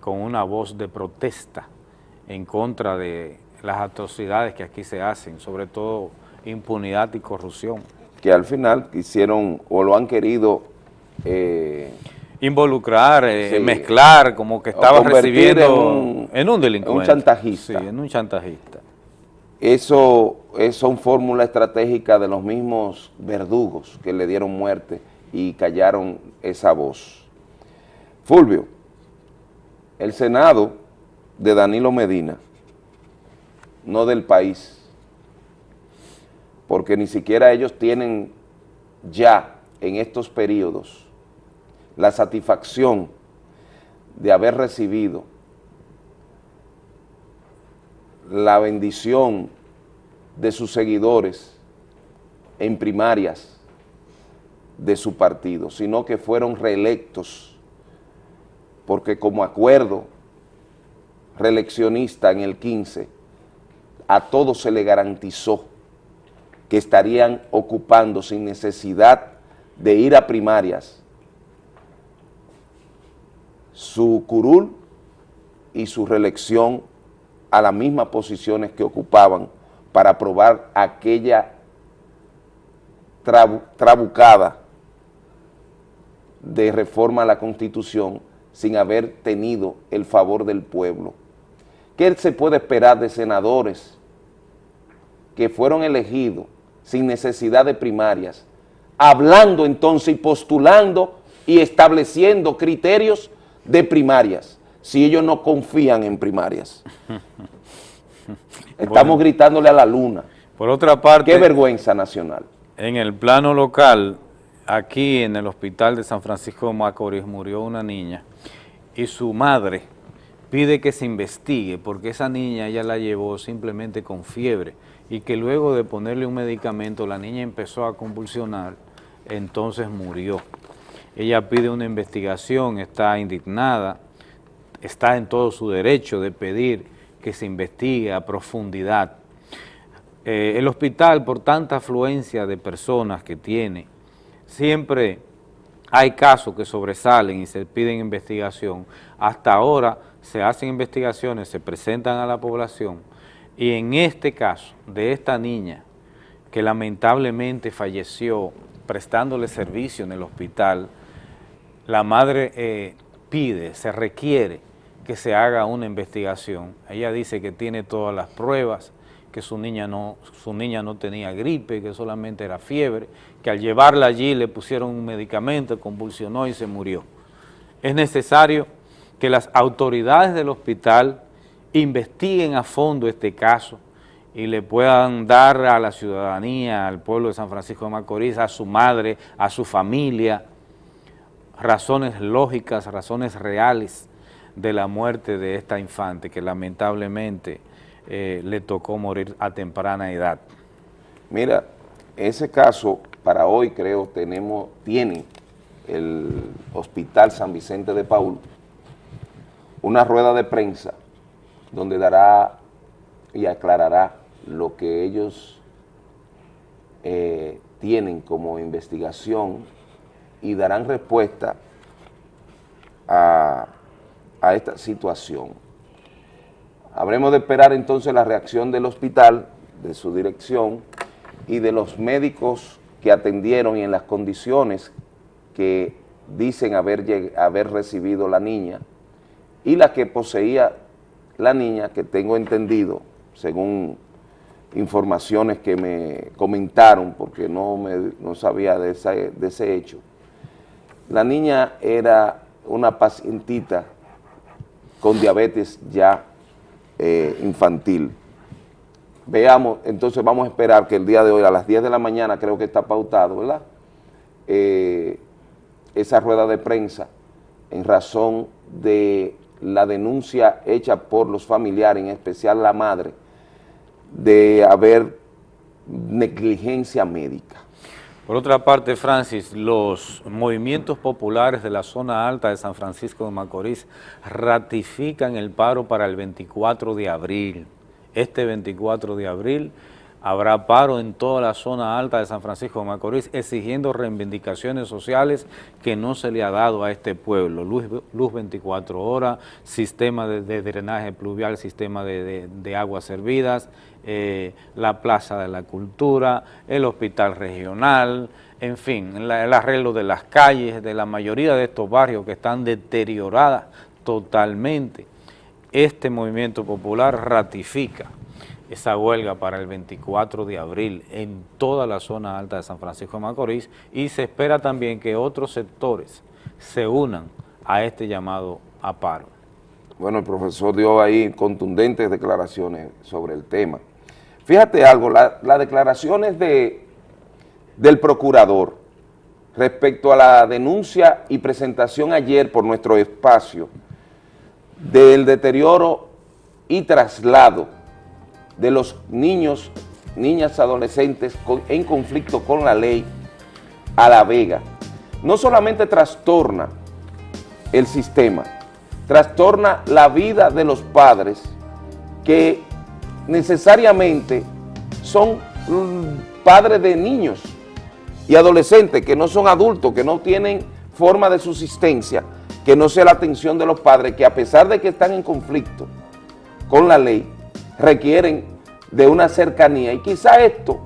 con una voz de protesta en contra de las atrocidades que aquí se hacen, sobre todo impunidad y corrupción. Que al final quisieron o lo han querido... Eh, Involucrar, eh, mezclar, como que estaba recibiendo en un, delincuente. Un chantajista. Sí, en un chantajista. Eso, eso son fórmula estratégica de los mismos verdugos que le dieron muerte y callaron esa voz. Fulvio, el Senado de Danilo Medina, no del país, porque ni siquiera ellos tienen ya en estos periodos la satisfacción de haber recibido la bendición de sus seguidores en primarias de su partido, sino que fueron reelectos, porque como acuerdo reeleccionista en el 15, a todos se le garantizó que estarían ocupando sin necesidad de ir a primarias su curul y su reelección a las mismas posiciones que ocupaban para aprobar aquella trabucada de reforma a la Constitución sin haber tenido el favor del pueblo. ¿Qué se puede esperar de senadores que fueron elegidos sin necesidad de primarias, hablando entonces y postulando y estableciendo criterios de primarias, si ellos no confían en primarias. Estamos gritándole a la luna. Por otra parte... Qué vergüenza nacional. En el plano local, aquí en el hospital de San Francisco de Macorís murió una niña y su madre pide que se investigue porque esa niña ella la llevó simplemente con fiebre y que luego de ponerle un medicamento la niña empezó a convulsionar, entonces murió. Ella pide una investigación, está indignada, está en todo su derecho de pedir que se investigue a profundidad. Eh, el hospital, por tanta afluencia de personas que tiene, siempre hay casos que sobresalen y se piden investigación. Hasta ahora se hacen investigaciones, se presentan a la población, y en este caso de esta niña que lamentablemente falleció prestándole servicio en el hospital, la madre eh, pide, se requiere que se haga una investigación. Ella dice que tiene todas las pruebas, que su niña no, su niña no tenía gripe, que solamente era fiebre, que al llevarla allí le pusieron un medicamento, convulsionó y se murió. Es necesario que las autoridades del hospital investiguen a fondo este caso y le puedan dar a la ciudadanía, al pueblo de San Francisco de Macorís, a su madre, a su familia, razones lógicas, razones reales de la muerte de esta infante que lamentablemente eh, le tocó morir a temprana edad. Mira, ese caso para hoy creo tenemos, tiene el Hospital San Vicente de Paul una rueda de prensa donde dará y aclarará lo que ellos eh, tienen como investigación y darán respuesta a, a esta situación. Habremos de esperar entonces la reacción del hospital, de su dirección y de los médicos que atendieron y en las condiciones que dicen haber, haber recibido la niña y la que poseía la niña, que tengo entendido, según informaciones que me comentaron, porque no, me, no sabía de de ese hecho, la niña era una pacientita con diabetes ya eh, infantil. Veamos, entonces vamos a esperar que el día de hoy a las 10 de la mañana, creo que está pautado, ¿verdad? Eh, esa rueda de prensa en razón de la denuncia hecha por los familiares, en especial la madre, de haber negligencia médica. Por otra parte, Francis, los movimientos populares de la zona alta de San Francisco de Macorís ratifican el paro para el 24 de abril. Este 24 de abril habrá paro en toda la zona alta de San Francisco de Macorís exigiendo reivindicaciones sociales que no se le ha dado a este pueblo. Luz, luz 24 horas, sistema de, drenaje pluvial, sistema de, aguas servidas, eh, la Plaza de la Cultura, el Hospital Regional, en fin, el arreglo de las calles, de la mayoría de estos barrios que están deterioradas totalmente. Este movimiento popular ratifica esa huelga para el 24 de abril en toda la zona alta de San Francisco de Macorís y se espera también que otros sectores se unan a este llamado a paro. Bueno, el profesor dio ahí contundentes declaraciones sobre el tema. Fíjate algo, las declaraciones de, del procurador respecto a la denuncia y presentación ayer por nuestro espacio del deterioro y traslado de los niños, niñas, adolescentes en conflicto con la ley a La Vega, no solamente trastorna el sistema, trastorna la vida de los padres que necesariamente son padres de niños y adolescentes que no son adultos, que no tienen forma de subsistencia, que no sea la atención de los padres, que a pesar de que están en conflicto con la ley, requieren de una cercanía y quizá esto,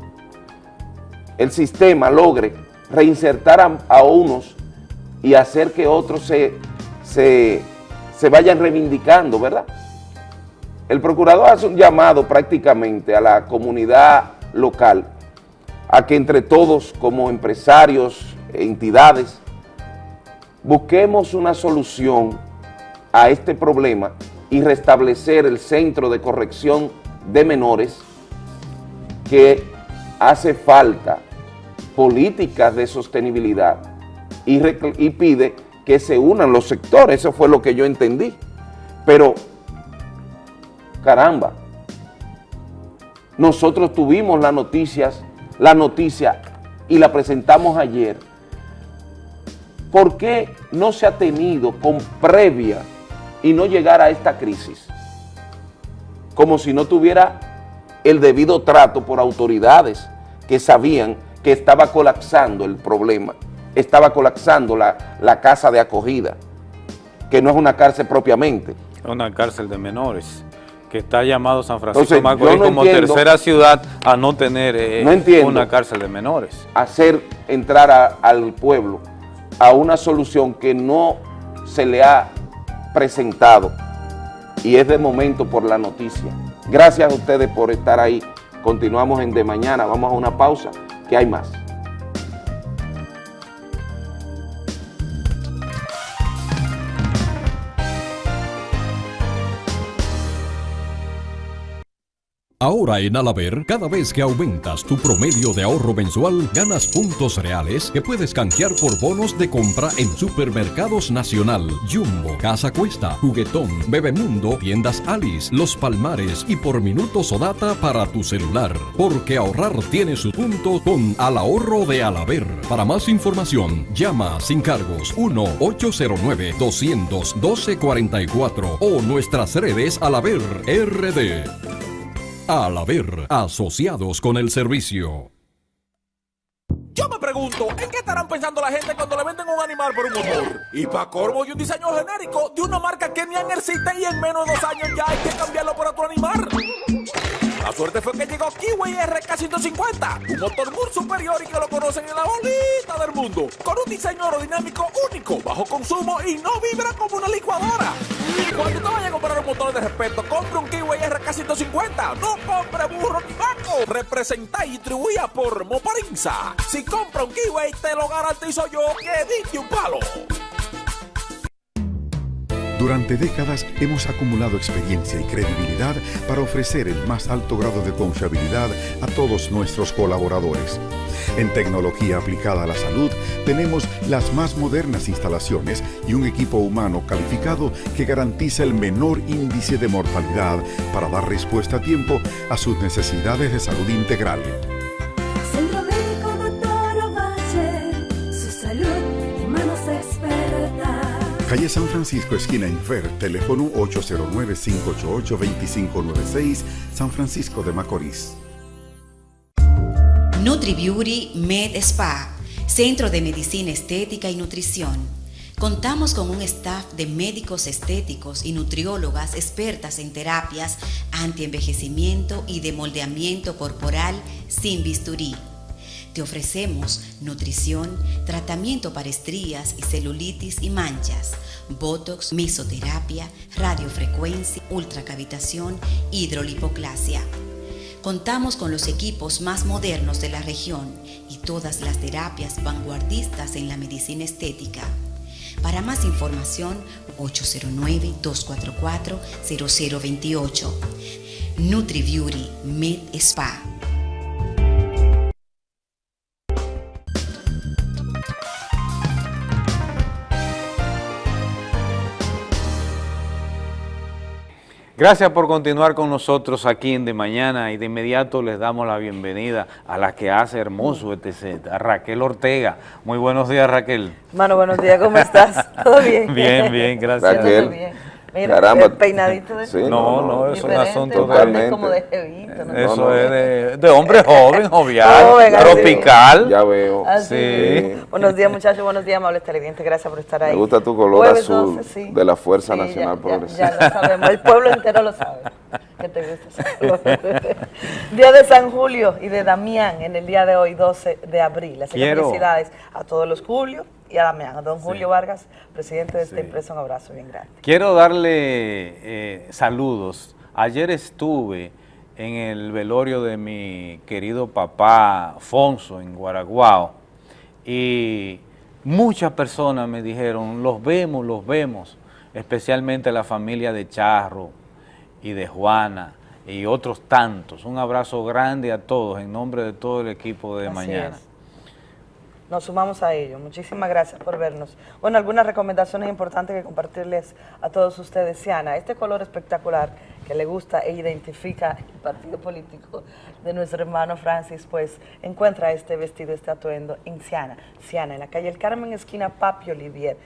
el sistema logre reinsertar a, unos y hacer que otros se, se, se vayan reivindicando, ¿verdad? El procurador hace un llamado prácticamente a la comunidad local a que entre todos como empresarios, entidades, busquemos una solución a este problema y restablecer el centro de corrección de menores que hace falta políticas de sostenibilidad y, y, pide que se unan los sectores, eso fue lo que yo entendí. Pero, caramba, nosotros tuvimos las noticias, la noticia y la presentamos ayer. ¿Por qué no se ha tenido con previa y no llegar a esta crisis. Como si no tuviera el debido trato por autoridades que sabían que estaba colapsando el problema, estaba colapsando la, la casa de acogida, que no es una cárcel propiamente. Es una cárcel de menores que está llamado San Francisco de Macorís como tercera ciudad a no tener eh, una cárcel de menores. Hacer entrar al pueblo a una solución que no se le ha presentado y es de momento por la noticia. Gracias a ustedes por estar ahí. Continuamos en De Mañana, vamos a una pausa, que hay más. Ahora en Alaber, cada vez que aumentas tu promedio de ahorro mensual, ganas puntos reales que puedes canjear por bonos de compra en Supermercados Nacional, Jumbo, Casa Cuesta, Juguetón, Bebemundo, Tiendas Alice, Los Palmares y por minutos o data para tu celular. Porque ahorrar tiene su punto con Al Ahorro de Alaber. Para más información, llama sin cargos 1-809-212-44 o nuestras redes Alaber RD. Al haber asociados con el servicio. Yo me pregunto ¿en qué estarán pensando la gente cuando le venden un animal por un motor? Y para corvo y un diseño genérico de una marca que ni existe y en menos de dos años ya hay que cambiarlo por otro animal. La suerte fue que llegó Kiwi RK150, un motor muy superior y que lo conocen en la bolita del mundo, con un diseño aerodinámico único, bajo consumo y no vibra como una licuadora. Cuando te vayas a comprar un motor de respeto, compre un Kiwi RK150, no compre burro ni vaco. Representa y distribuía por Moparinza. Si compra un Kiwi, te lo garantizo yo que diste un palo. Durante décadas hemos acumulado experiencia y credibilidad para ofrecer el más alto grado de confiabilidad a todos nuestros colaboradores. En tecnología aplicada a la salud tenemos las más modernas instalaciones y un equipo humano calificado que garantiza el menor índice de mortalidad para dar respuesta a tiempo a sus necesidades de salud integral. Calle San Francisco, esquina Infer, teléfono 809-588-2596, San Francisco de Macorís. NutriBeauty Med Spa, Centro de Medicina Estética y Nutrición. Contamos con un staff de médicos estéticos y nutriólogas expertas en terapias antienvejecimiento y de moldeamiento corporal sin bisturí. Te ofrecemos nutrición, tratamiento para estrías y celulitis y manchas, botox, mesoterapia, radiofrecuencia, ultracavitación, hidrolipoclasia. Contamos con los equipos más modernos de la región y todas las terapias vanguardistas en la medicina estética. Para más información, 809-244-0028. NutriBeauty Med Spa. Gracias por continuar con nosotros aquí en De Mañana y de inmediato les damos la bienvenida a la que hace hermoso este set, a Raquel Ortega. Muy buenos días Raquel. Mano, buenos días, ¿cómo estás? ¿Todo bien? Bien, bien, gracias. Raquel. Mira, Caramba. el peinadito de sí, No, no, es un asunto totalmente. como de jevito, ¿no? Eso no, no. es de, de, hombre joven, jovial, joven, tropical. Ya veo. Así. Sí. Buenos días, muchachos, buenos días, amables televidentes, gracias por estar ahí. Me gusta tu color Jueves azul 12, sí. de la Fuerza sí, Nacional ya, Progresista. Ya, ya, lo sabemos, el pueblo entero lo sabe. Que te gusta Día de San Julio y de Damián en el día de hoy, 12 de abril. Así que felicidades a todos los Julios y a Damián, a don Julio sí. Vargas, presidente de esta sí. empresa, un abrazo bien grande. Quiero darle eh, saludos. Ayer estuve en el velorio de mi querido papá Fonso en Guaraguao y muchas personas me dijeron, los vemos, los vemos, especialmente la familia de Charro y de Juana y otros tantos. Un abrazo grande a todos en nombre de todo el equipo de Así mañana. Es nos sumamos a ello. Muchísimas gracias por vernos. Bueno, algunas recomendaciones importantes que compartirles a todos ustedes. Siana, este color espectacular que le gusta e identifica el partido político de nuestro hermano Francis, pues encuentra este vestido, este atuendo en Siana. Siana, en la calle El Carmen, esquina Papi Olivier,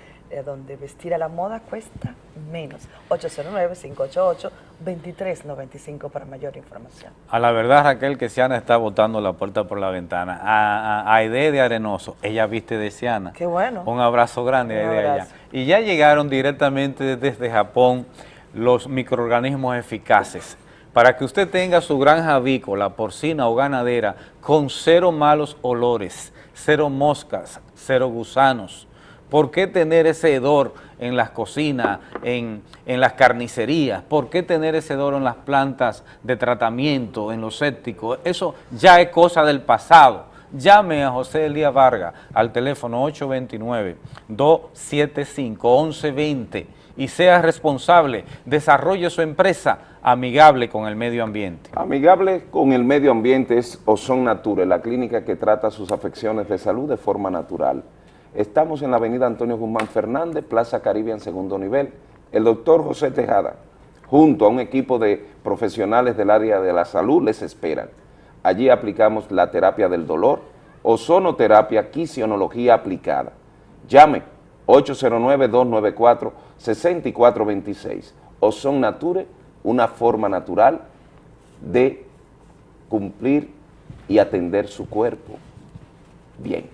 donde vestir a la moda cuesta menos. 809-588-2395 para mayor información. A la verdad, Raquel, que Siana está botando la puerta por la ventana. A, a, Aide de Arenoso, ella viste de Siana. Qué bueno. Un abrazo grande Aide allá. Y ya llegaron directamente desde Japón los microorganismos eficaces para que usted tenga su granja avícola, porcina o ganadera con cero malos olores, cero moscas, cero gusanos. ¿Por qué tener ese hedor en las cocinas, en, en, las carnicerías? ¿Por qué tener ese hedor en las plantas de tratamiento, en los sépticos? Eso ya es cosa del pasado. Llame a José Elías Vargas al teléfono 829-275-1120 y sea responsable, desarrolle su empresa amigable con el medio ambiente. Amigable con el medio ambiente es Ozon Nature, la clínica que trata sus afecciones de salud de forma natural. Estamos en la avenida Antonio Guzmán Fernández, Plaza Caribe en segundo nivel. El doctor José Tejada, junto a un equipo de profesionales del área de la salud, les esperan. Allí aplicamos la terapia del dolor, ozonoterapia, quisionología aplicada. Llame 809-294-6426. Ozon Nature, una forma natural de cumplir y atender su cuerpo bien.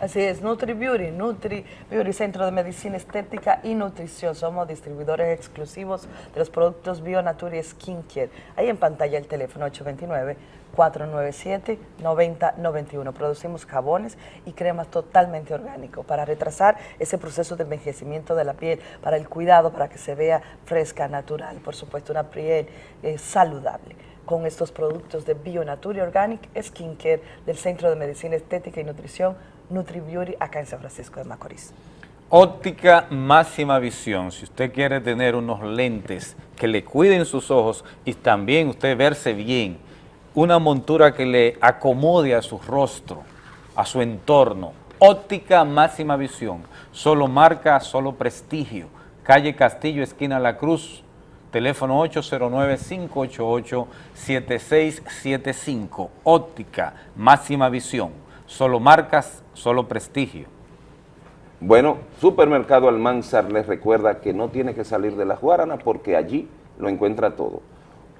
Así es, Nutri Beauty, Nutri Beauty, Centro de Medicina Estética y Nutrición. Somos distribuidores exclusivos de los productos Bionature Skincare. Ahí en pantalla el teléfono 829-497-9091. Producimos jabones y cremas totalmente orgánicos para retrasar ese proceso de envejecimiento de la piel, para el cuidado, para que se vea fresca, natural. Por supuesto, una piel eh, saludable con estos productos de Bionature Organic Skincare del Centro de Medicina Estética y Nutrición NutriBeauty acá en San Francisco de Macorís. Óptica máxima visión. Si usted quiere tener unos lentes que le cuiden sus ojos y también usted verse bien, una montura que le acomode a su rostro, a su entorno. Óptica máxima visión. Solo marca, solo prestigio. Calle Castillo, esquina La Cruz. Teléfono 809-588-7675. Óptica máxima visión. Solo marcas, solo prestigio. Bueno, Supermercado Almanzar les recuerda que no tiene que salir de la Guarana porque allí lo encuentra todo.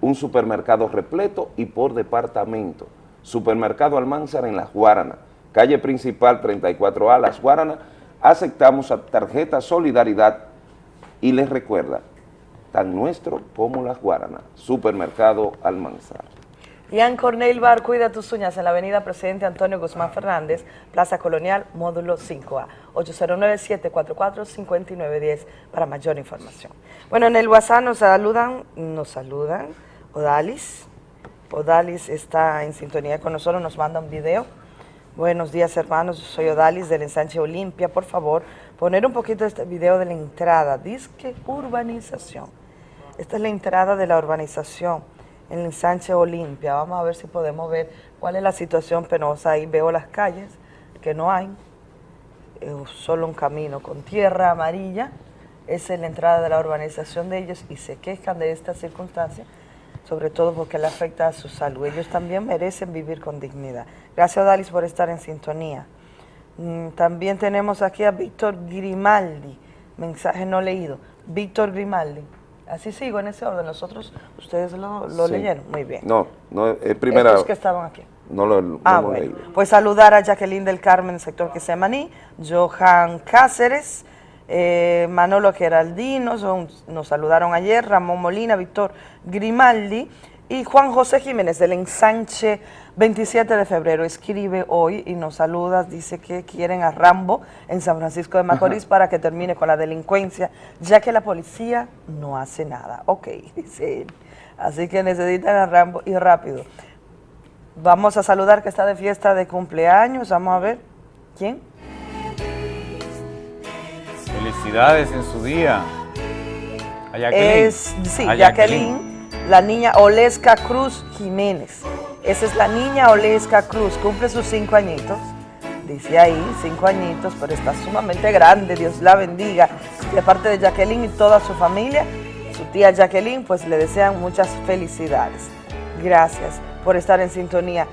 Un supermercado repleto y por departamento. Supermercado Almanzar en La Guarana, calle principal 34A, Las Guarana. Aceptamos a tarjeta Solidaridad y les recuerda, tan nuestro como Las Guarana. Supermercado Almanzar. Ian Cornell Bar, cuida tus uñas en la avenida Presidente Antonio Guzmán Fernández, Plaza Colonial, módulo 5A, 809-744-5910 para mayor información. Bueno, en el WhatsApp nos saludan, nos saludan, Odalis, Odalis está en sintonía con nosotros, nos manda un video. Buenos días hermanos, soy Odalis del ensanche Olimpia, por favor, poner un poquito este video de la entrada, disque urbanización. Esta es la entrada de la urbanización en el ensanche Olimpia. Vamos a ver si podemos ver cuál es la situación penosa. Ahí veo las calles, que no hay, eh, solo un camino con tierra amarilla. Esa es la entrada de la urbanización de ellos y se quejan de esta circunstancia, sobre todo porque le afecta a su salud. Ellos también merecen vivir con dignidad. Gracias, Dalis, por estar en sintonía. Mm, También tenemos aquí a Víctor Grimaldi, mensaje no leído. Víctor Grimaldi. Así sigo en ese orden. Los otros, ustedes lo, lo Sí. leyeron. Muy bien. No, no, es primera... Estos que estaban aquí. No lo, no Ah, lo bueno. leí. Pues saludar a Jacqueline del Carmen, sector Quesemaní, Johan Cáceres, eh, Manolo Geraldino, son- nos saludaron ayer, Ramón Molina, Víctor Grimaldi y Juan José Jiménez del ensanche 27 de febrero. Escribe hoy y nos saluda, dice que quieren a Rambo en San Francisco de Macorís para que termine con la delincuencia, ya que la policía no hace nada. Ok, dice él. Así que necesitan a Rambo y rápido. Vamos a saludar que está de fiesta de cumpleaños. Vamos a ver. ¿Quién? Felicidades en su día. A Jacqueline. Es, sí, A Jacqueline, la niña Oleska Cruz Jiménez. Esa es la niña Oleska Cruz. Cumple sus cinco añitos. Dice ahí, cinco añitos, pero está sumamente grande. Dios la bendiga. De parte de Jacqueline y toda su familia, su tía Jacqueline, pues le desean muchas felicidades. Gracias por estar en sintonía.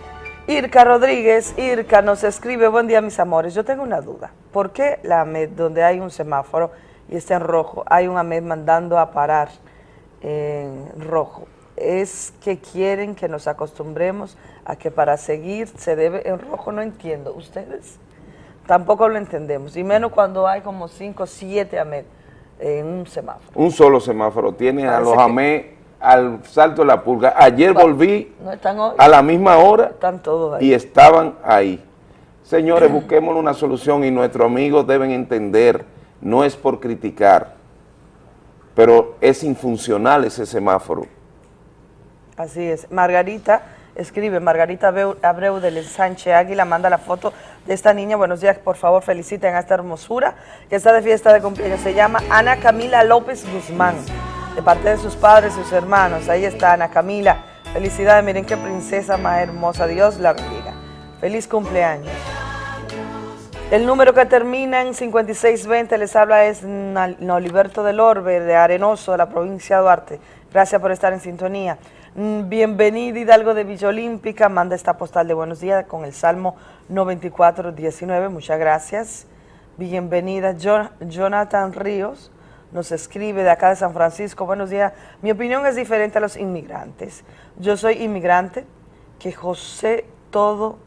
Irka Rodríguez, Irka nos escribe, buen día mis amores, yo tengo una duda. ¿Por qué la AMED, donde hay un semáforo y está en rojo, hay un AMED mandando a parar en rojo? Es que quieren que nos acostumbremos a que para seguir se debe en rojo, no entiendo. ¿Ustedes? Tampoco lo entendemos, y menos cuando hay como 5 o 7 AMED en un semáforo. Un solo semáforo. Tiene a los que- AME al salto de la pulga. Ayer volví No están hoy. a la misma hora Están todos ahí. y estaban ahí. Señores, busquemos una solución y nuestros amigos deben entender, no es por criticar, pero es infuncional ese semáforo. Así es. Margarita escribe, Margarita Abreu, del ensanche Águila manda la foto de esta niña. Buenos días, por favor, feliciten a esta hermosura que está de fiesta de cumpleaños. Se llama Ana Camila López Guzmán, de parte de sus padres y sus hermanos. Ahí está Ana Camila. Felicidades, miren qué princesa más hermosa. Dios la bendiga. Feliz cumpleaños. El número que termina en 5620 les habla es Noliberto del Orbe, de Arenoso, de la provincia de Duarte. Gracias por estar en sintonía. Mm, Bienvenido Hidalgo de Villa Olímpica, manda esta postal de buenos días con el Salmo 9419, muchas gracias. Bienvenida Jo- Jonathan Ríos, nos escribe de acá de San Francisco, buenos días. Mi opinión es diferente a los inmigrantes. Yo soy inmigrante, que José todo,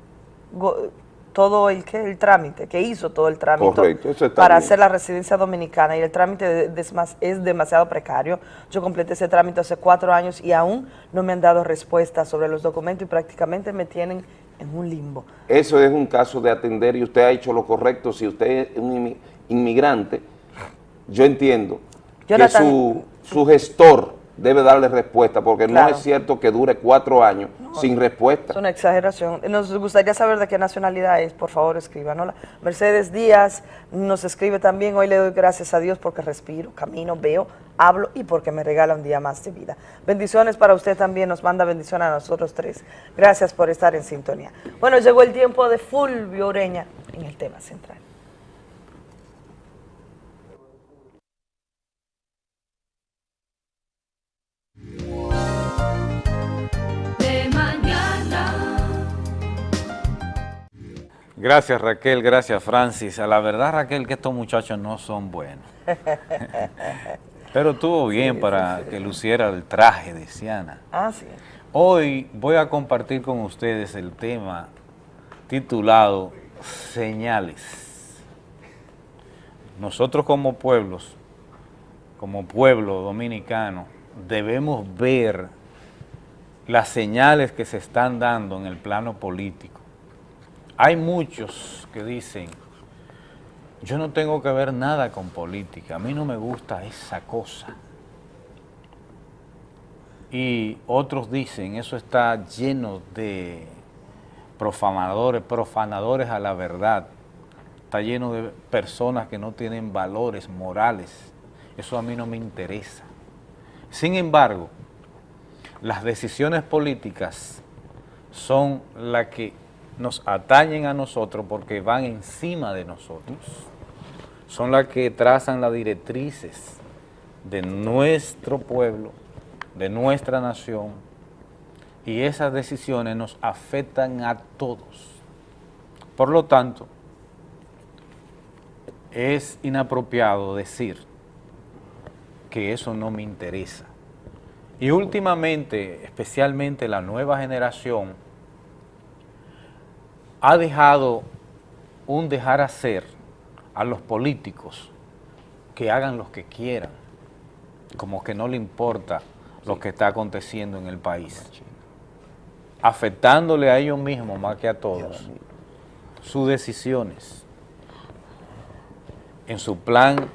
todo el, ¿qué? el trámite, que hizo todo el trámite Correcto, para bien. hacer la residencia dominicana y el trámite es más- es demasiado precario. Yo completé ese trámite hace cuatro años y aún no me han dado respuesta sobre los documentos y prácticamente me tienen en un limbo. Eso es un caso de atender y usted ha hecho lo correcto. Si usted es un inmi- inmigrante, yo entiendo que su, su gestor debe darle respuesta, porque Claro. no es cierto que dure cuatro años sin respuesta. Es una exageración. Nos gustaría saber de qué nacionalidad es, por favor escríbanosla. Mercedes Díaz nos escribe también, hoy le doy gracias a Dios porque respiro, camino, veo, hablo y porque me regala un día más de vida. Bendiciones para usted también, nos manda bendición a nosotros tres. Gracias por estar en sintonía. Bueno, llegó el tiempo de Fulvio Ureña en el tema central. De mañana. Gracias Raquel, gracias Francis. A la verdad Raquel que estos muchachos no son buenos. Pero estuvo bien para que luciera el traje de Siana. Ah, sí. Hoy voy a compartir con ustedes el tema titulado Señales. Nosotros como pueblos, como pueblo dominicano, debemos ver las señales que se están dando en el plano político. Hay muchos que dicen, yo no tengo que ver nada con política, a mí no me gusta esa cosa. Y otros dicen, eso está lleno de profanadores, profanadores a la verdad, está lleno de personas que no tienen valores morales, eso a mí no me interesa. Sin embargo, las decisiones políticas son las que nos atañen a nosotros porque van encima de nosotros. Son las que trazan las directrices de nuestro pueblo, de nuestra nación, y esas decisiones nos afectan a todos. Por lo tanto, es inapropiado decir que eso no me interesa. Y últimamente, especialmente la nueva generación, ha dejado un dejar hacer a los políticos que hagan lo que quieran, como que no le importa lo que está aconteciendo en el país, afectándole a ellos mismos más que a todos sus decisiones en su plan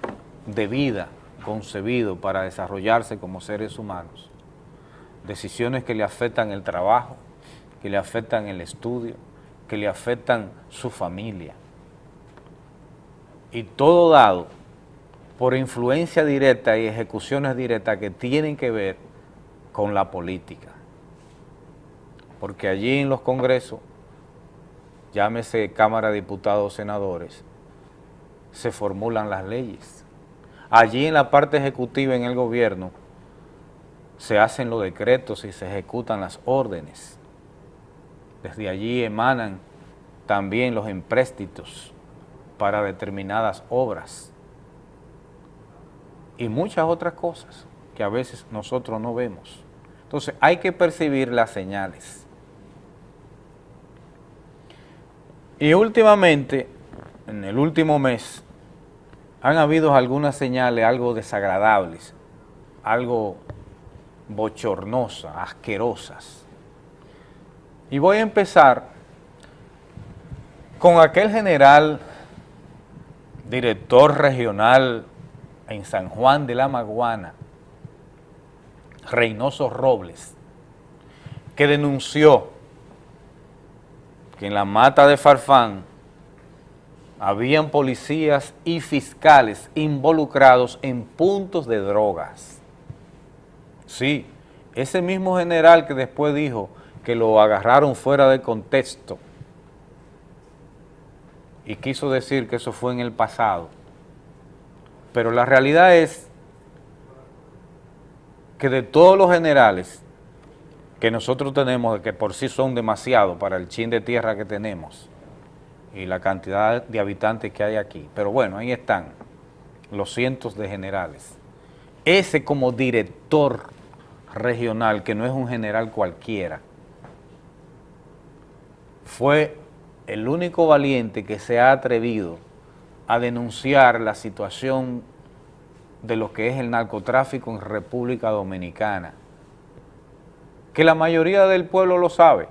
de vida concebido para desarrollarse como seres humanos, decisiones que le afectan el trabajo, que le afectan el estudio, que le afectan su familia. Y todo dado por influencia directa y ejecuciones directas que tienen que ver con la política. Porque allí en los congresos, llámese Cámara de Diputados o Senadores, se formulan las leyes. Allí en la parte ejecutiva en el gobierno se hacen los decretos y se ejecutan las órdenes. Desde allí emanan también los empréstitos para determinadas obras y muchas otras cosas que a veces nosotros no vemos. Entonces hay que percibir las señales. Y últimamente, en el último mes, han habido algunas señales algo desagradables, algo bochornosas, asquerosas. Y voy a empezar con aquel general, director regional en San Juan de la Maguana, Reynoso Robles, que denunció que en la mata de Farfán habían policías y fiscales involucrados en puntos de drogas. Sí, ese mismo general que después dijo que lo agarraron fuera de contexto y quiso decir que eso fue en el pasado. Pero la realidad es que de todos los generales que nosotros tenemos, que por sí son demasiados para el chin de tierra que tenemos y la cantidad de habitantes que hay aquí, pero bueno, ahí están los cientos de generales. Ese como director regional, que no es un general cualquiera, fue el único valiente que se ha atrevido a denunciar la situación de lo que es el narcotráfico en República Dominicana, que la mayoría del pueblo lo sabe,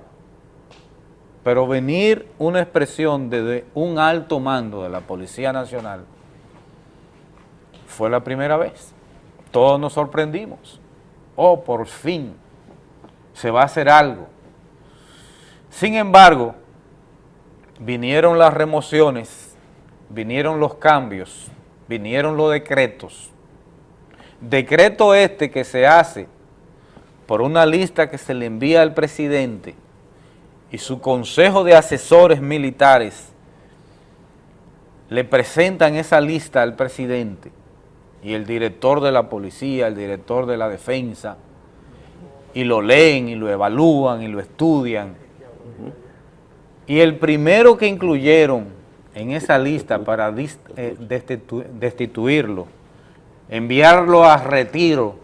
pero venir una expresión desde un alto mando de la Policía Nacional fue la primera vez. Todos nos sorprendimos. Oh, por fin, se va a hacer algo. Sin embargo, vinieron las remociones, vinieron los cambios, vinieron los decretos. Decreto este que se hace por una lista que se le envía al presidente y su consejo de asesores militares le presentan esa lista al presidente y el director de la policía, el director de la defensa, y lo leen y lo evalúan y lo estudian. Y el primero que incluyeron en esa lista para eh, destituirlo, enviarlo a retiro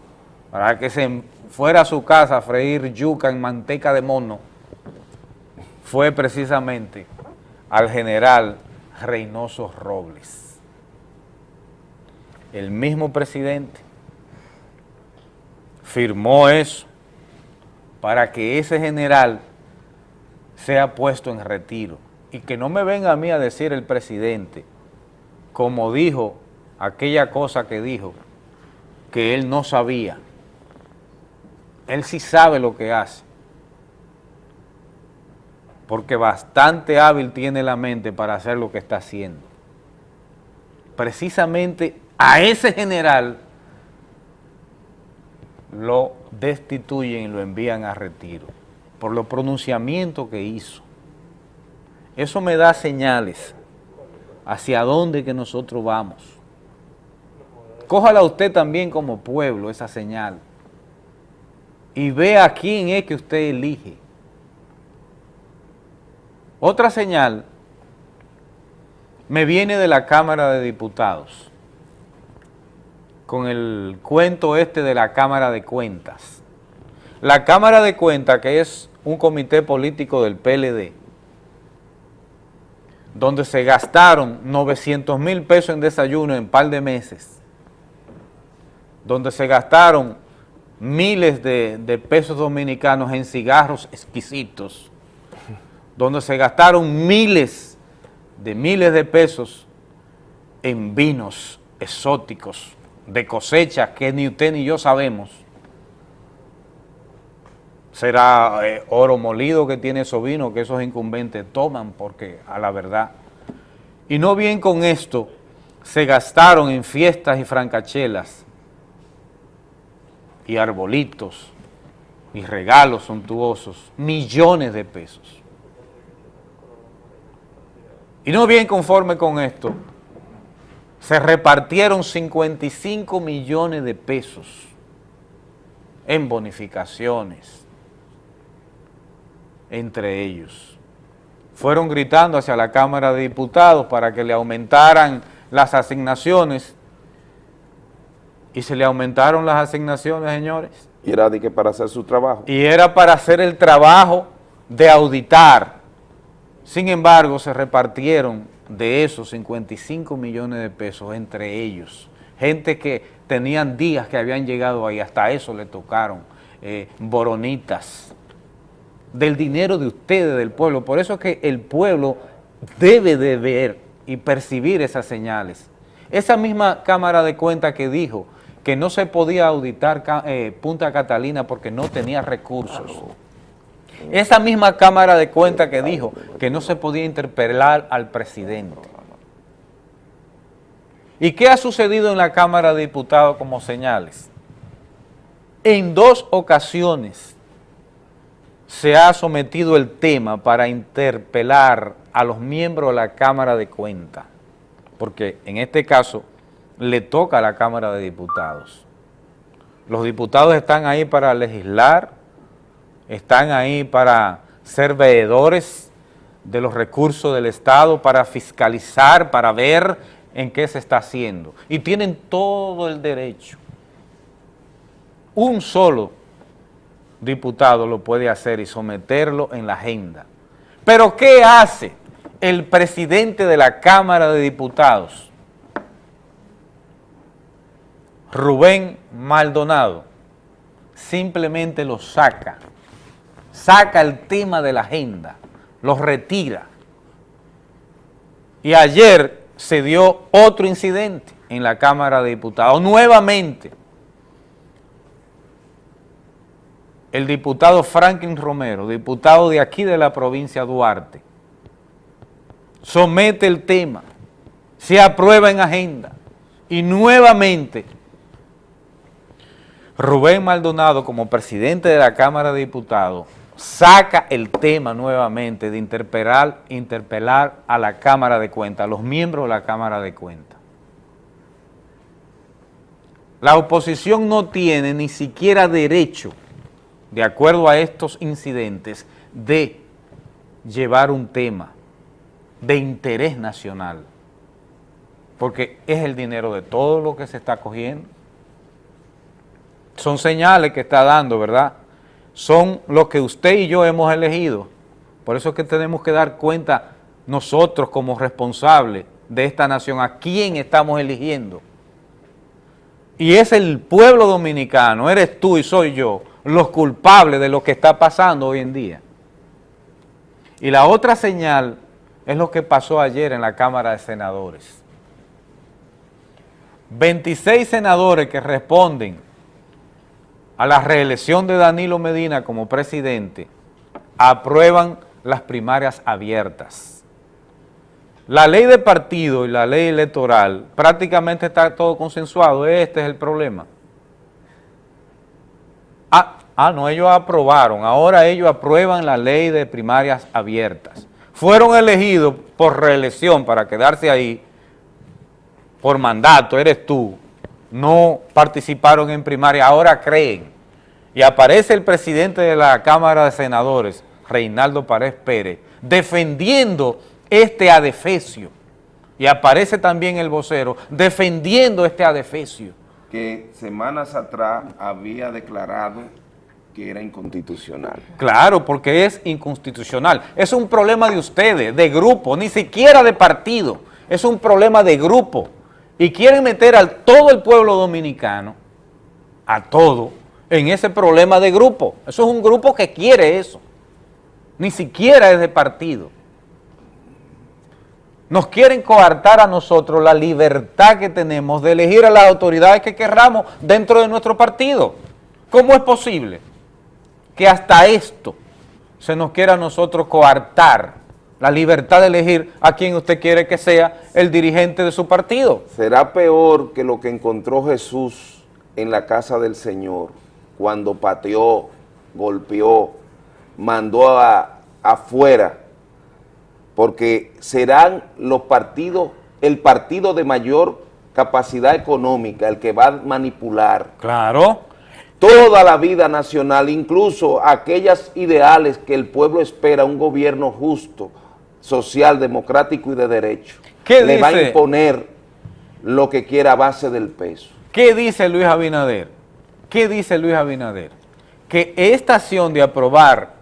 para que se fuera a su casa a freír yuca en manteca de mono, fue precisamente al general Reynoso Robles el mismo presidente firmó eso para que ese general sea puesto en retiro y que no me venga a mí a decir el presidente, como dijo aquella cosa que dijo, que él no sabía. Él sí sabe lo que hace, porque bastante hábil tiene la mente para hacer lo que está haciendo. Precisamente a ese general lo destituyen y lo envían a retiro por los pronunciamientos que hizo. Eso me da señales hacia dónde que nosotros vamos. Cójala usted también como pueblo esa señal y vea quién es que usted elige. Otra señal me viene de la Cámara de Diputados con el cuento este de la Cámara de Cuentas. La Cámara de Cuentas, que es un comité político del PLD, donde se gastaron 900 mil pesos en desayuno en un par de meses, donde se gastaron miles de, de pesos dominicanos en cigarros exquisitos, donde se gastaron miles de miles de pesos en vinos exóticos, de cosecha que ni usted ni yo sabemos. Será eh, oro molido que tiene esos vinos que esos incumbentes toman porque a la verdad. Y no bien con esto, se gastaron en fiestas y francachelas y arbolitos y regalos suntuosos, millones de pesos. Y no bien conforme con esto, se repartieron 55 millones de pesos en bonificaciones entre ellos. Fueron gritando hacia la Cámara de Diputados para que le aumentaran las asignaciones y se le aumentaron las asignaciones, señores. Y era de que para hacer su trabajo. Y era para hacer el trabajo de auditar. Sin embargo, se repartieron de esos 55 millones de pesos entre ellos, gente que tenían días que habían llegado ahí, hasta eso le tocaron, eh, boronitas, del dinero de ustedes, del pueblo. Por eso es que el pueblo debe de ver y percibir esas señales. Esa misma Cámara de Cuentas que dijo que no se podía auditar eh, Punta Catalina porque no tenía recursos. Esa misma Cámara de Cuentas que dijo que no se podía interpelar al presidente. ¿Y qué ha sucedido en la Cámara de Diputados como señales? En dos ocasiones se ha sometido el tema para interpelar a los miembros de la Cámara de Cuentas, porque en este caso le toca a la Cámara de Diputados. Los diputados están ahí para legislar, están ahí para ser veedores de los recursos del Estado, para fiscalizar, para ver en qué se está haciendo. Y tienen todo el derecho. Un solo diputado lo puede hacer y someterlo en la agenda. Pero ¿qué hace el presidente de la Cámara de Diputados, Rubén Maldonado, simplemente lo saca, saca el tema de la agenda, lo retira. Y ayer se dio otro incidente en la Cámara de Diputados, nuevamente. El diputado Franklin Romero, diputado de aquí de la provincia Duarte, somete el tema, se aprueba en agenda y nuevamente Rubén Maldonado como presidente de la Cámara de Diputados saca el tema nuevamente de interpelar, interpelar a la Cámara de Cuentas, a los miembros de la Cámara de Cuentas. La oposición no tiene ni siquiera derecho, de acuerdo a estos incidentes, de llevar un tema de interés nacional, porque es el dinero de todo lo que se está cogiendo. Son señales que está dando, ¿verdad?, son los que usted y yo hemos elegido. Por eso es que tenemos que dar cuenta nosotros como responsables de esta nación, a quién estamos eligiendo. Y es el pueblo dominicano, eres tú y soy yo, los culpables de lo que está pasando hoy en día. Y la otra señal es lo que pasó ayer en la Cámara de Senadores. 26 senadores que responden a la reelección de Danilo Medina como presidente, aprueban las primarias abiertas. La ley de partido y la ley electoral prácticamente está todo consensuado, este es el problema. Ah, ah, no, ellos aprobaron, ahora ellos aprueban la ley de primarias abiertas. Fueron elegidos por reelección para quedarse ahí, por mandato, eres tú, no participaron en primaria, ahora creen. Y aparece el presidente de la Cámara de Senadores, Reinaldo Párez Pérez, defendiendo este adefesio. Y aparece también el vocero defendiendo este adefesio. Que semanas atrás había declarado que era inconstitucional. Claro, porque es inconstitucional. Es un problema de ustedes, de grupo, ni siquiera de partido. Es un problema de grupo y quieren meter a todo el pueblo dominicano, a todo, en ese problema de grupo. Eso es un grupo que quiere eso. Ni siquiera es de partido. Nos quieren coartar a nosotros la libertad que tenemos de elegir a las autoridades que querramos dentro de nuestro partido. ¿Cómo es posible que hasta esto se nos quiera a nosotros coartar la libertad de elegir a quien usted quiere que sea el dirigente de su partido. ¿Será peor que lo que encontró Jesús en la casa del Señor cuando pateó, golpeó, mandó a, afuera? Porque serán los partidos, el partido de mayor capacidad económica, el que va a manipular. Claro. Toda la vida nacional, incluso aquellas ideales que el pueblo espera, un gobierno justo, social, democrático y de derecho. ¿Qué Le va a imponer lo que quiera a base del peso. ¿Qué dice Luis Abinader? ¿Qué dice Luis Abinader? Que esta acción de aprobar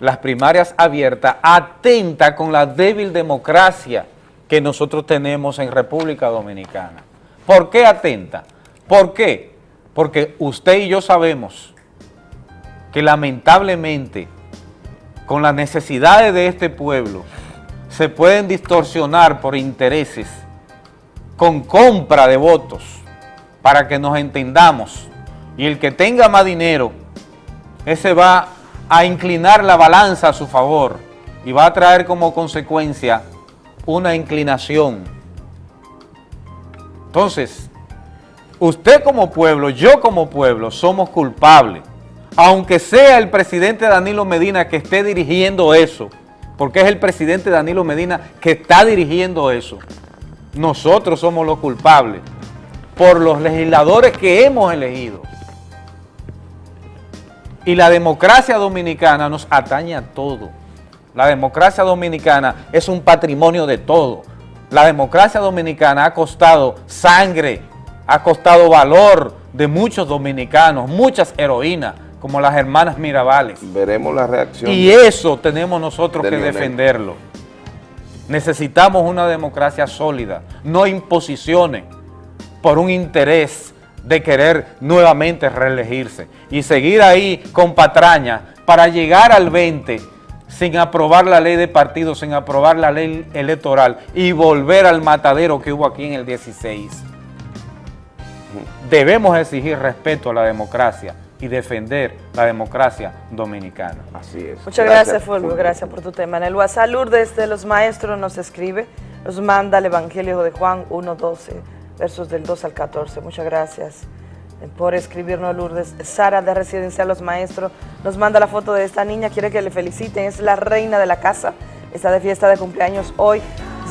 las primarias abiertas atenta con la débil democracia que nosotros tenemos en República Dominicana. ¿Por qué atenta? ¿Por qué? Porque usted y yo sabemos que lamentablemente con las necesidades de este pueblo se pueden distorsionar por intereses con compra de votos para que nos entendamos y el que tenga más dinero ese va a inclinar la balanza a su favor y va a traer como consecuencia una inclinación. Entonces, usted como pueblo, yo como pueblo, somos culpables. Aunque sea el presidente Danilo Medina que esté dirigiendo eso, porque es el presidente Danilo Medina que está dirigiendo eso, nosotros somos los culpables por los legisladores que hemos elegido. Y la democracia dominicana nos atañe a todo. La democracia dominicana es un patrimonio de todo. La democracia dominicana ha costado sangre, ha costado valor de muchos dominicanos, muchas heroínas, como las hermanas Mirabales. Veremos la reacción. Y eso tenemos nosotros de que defenderlo. Necesitamos una democracia sólida, no imposiciones por un interés de querer nuevamente reelegirse y seguir ahí con patraña para llegar al 20 sin aprobar la ley de partidos, sin aprobar la ley electoral y volver al matadero que hubo aquí en el 16. Debemos exigir respeto a la democracia y defender la democracia dominicana. Así es. Muchas gracias, Fulvio. Gracias por tu tema. En el WhatsApp, Lourdes de los Maestros nos escribe, nos manda el Evangelio de Juan 1.12, versos del 2 al 14. Muchas gracias eh, por escribirnos, Lourdes. Sara de Residencia Los Maestros nos manda la foto de esta niña, quiere que le feliciten, es la reina de la casa, está de fiesta de cumpleaños hoy,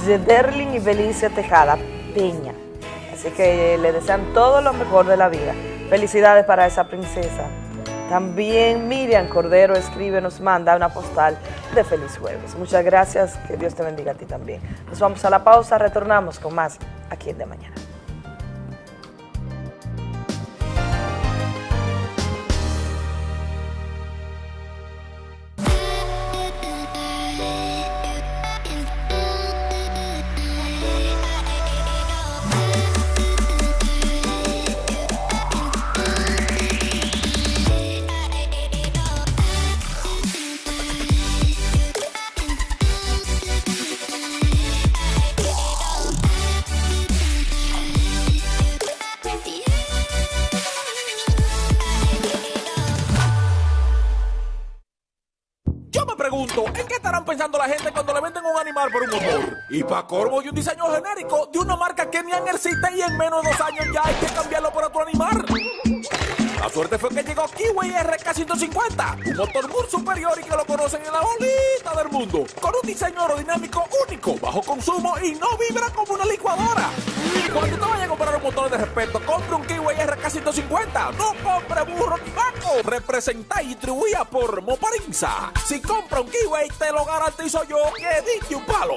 Zederlin y Belicia Tejada Peña. Así que eh, le desean todo lo mejor de la vida. Felicidades para esa princesa. También Miriam Cordero escribe, nos manda una postal de feliz jueves. Muchas gracias, que Dios te bendiga a ti también. Nos vamos a la pausa, retornamos con más aquí en De Mañana. Corvo y un diseño genérico de una marca que ni existe y en menos de dos años ya hay que cambiarlo por otro animal. La suerte fue que llegó Kiwi RK150, un motor muy superior y que lo conocen en la bolita del mundo, con un diseño aerodinámico único, bajo consumo y no vibra como una licuadora. Cuando te vayas a comprar un motor de respeto, compre un Kiwi RK150, no compre burro ni vaco, representa y distribuida por Moparinza. Si compra un Kiwi, te lo garantizo yo que dije un palo.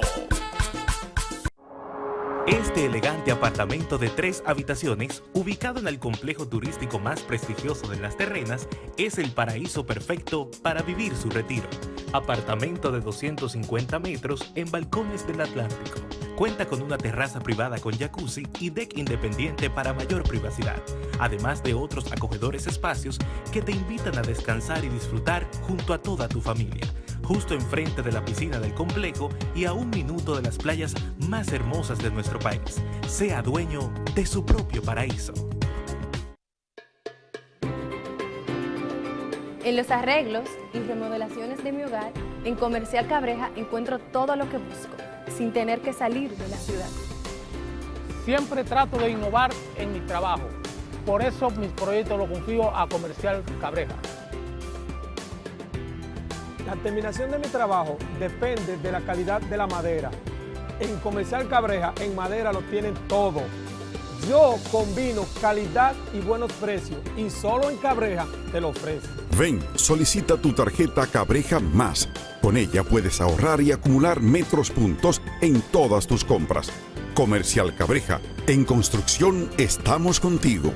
Este elegante apartamento de tres habitaciones, ubicado en el complejo turístico más prestigioso de Las Terrenas, es el paraíso perfecto para vivir su retiro. Apartamento de 250 metros en balcones del Atlántico. Cuenta con una terraza privada con jacuzzi y deck independiente para mayor privacidad, además de otros acogedores espacios que te invitan a descansar y disfrutar junto a toda tu familia justo enfrente de la piscina del complejo y a un minuto de las playas más hermosas de nuestro país. Sea dueño de su propio paraíso. En los arreglos y remodelaciones de mi hogar, en Comercial Cabreja encuentro todo lo que busco, sin tener que salir de la ciudad. Siempre trato de innovar en mi trabajo. Por eso mis proyectos los confío a Comercial Cabreja. La terminación de mi trabajo depende de la calidad de la madera. En Comercial Cabreja, en madera lo tienen todo. Yo combino calidad y buenos precios y solo en Cabreja te lo ofrezco. Ven, solicita tu tarjeta Cabreja Más. Con ella puedes ahorrar y acumular metros puntos en todas tus compras. Comercial Cabreja, en construcción estamos contigo.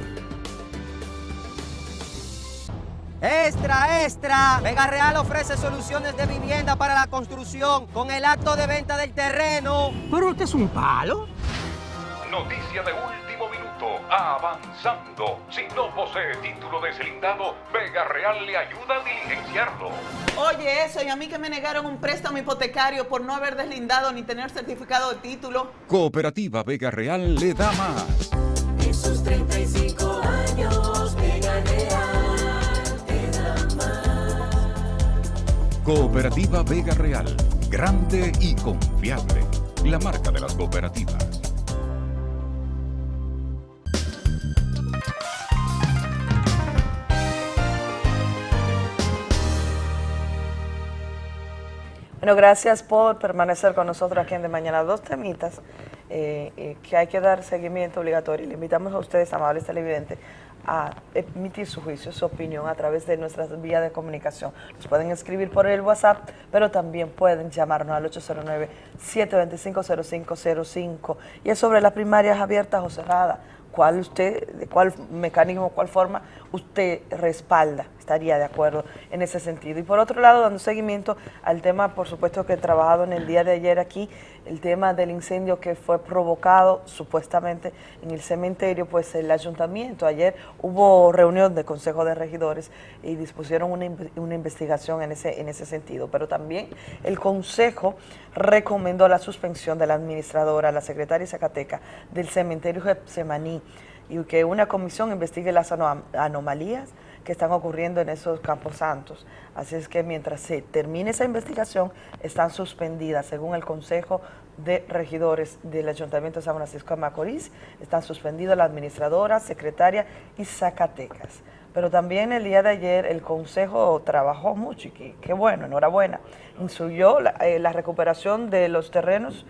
Extra, extra. Vega Real ofrece soluciones de vivienda para la construcción con el acto de venta del terreno. Pero este es un palo. Noticia de último minuto. Avanzando. Si no posee título deslindado, Vega Real le ayuda a diligenciarlo. Oye, eso, y a mí que me negaron un préstamo hipotecario por no haber deslindado ni tener certificado de título. Cooperativa Vega Real le da más. Esos 30 Cooperativa Vega Real. Grande y confiable. La marca de las cooperativas. Bueno, gracias por permanecer con nosotros aquí en De Mañana. Dos temitas eh, eh, que hay que dar seguimiento obligatorio. Le invitamos a ustedes, amables televidentes, a emitir su juicio, su opinión a través de nuestras vías de comunicación. Nos pueden escribir por el WhatsApp, pero también pueden llamarnos al 809-725-0505. Y es sobre las primarias abiertas o cerradas. cuál usted, de cuál mecanismo, cuál forma usted respalda, estaría de acuerdo en ese sentido. Y por otro lado, dando seguimiento al tema, por supuesto, que he trabajado en el día de ayer aquí, el tema del incendio que fue provocado supuestamente en el cementerio, pues el ayuntamiento, ayer hubo reunión de Consejo de Regidores y dispusieron una, una investigación en ese, en ese sentido, pero también el Consejo recomendó la suspensión de la administradora, la secretaria Zacateca del cementerio Getsemaní y que una comisión investigue las ano- anomalías que están ocurriendo en esos campos santos. Así es que mientras se termine esa investigación, están suspendidas, según el Consejo de Regidores del Ayuntamiento de San Francisco de Macorís, están suspendidas la administradora, secretaria y Zacatecas. Pero también el día de ayer el Consejo trabajó mucho y qué, bueno, enhorabuena. Instruyó la, eh, la recuperación de los terrenos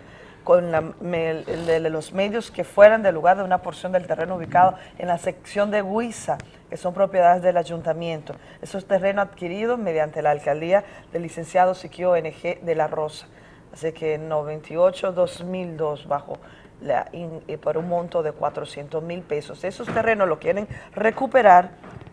con la- me- los medios que fueran del lugar de una porción del terreno ubicado en la sección de Huiza, que son propiedades del ayuntamiento. Esos terrenos adquiridos mediante la alcaldía del licenciado Siquio NG de la Rosa. Así que 98-2002 bajo la, y por un monto de 400 mil pesos. Esos terrenos lo quieren recuperar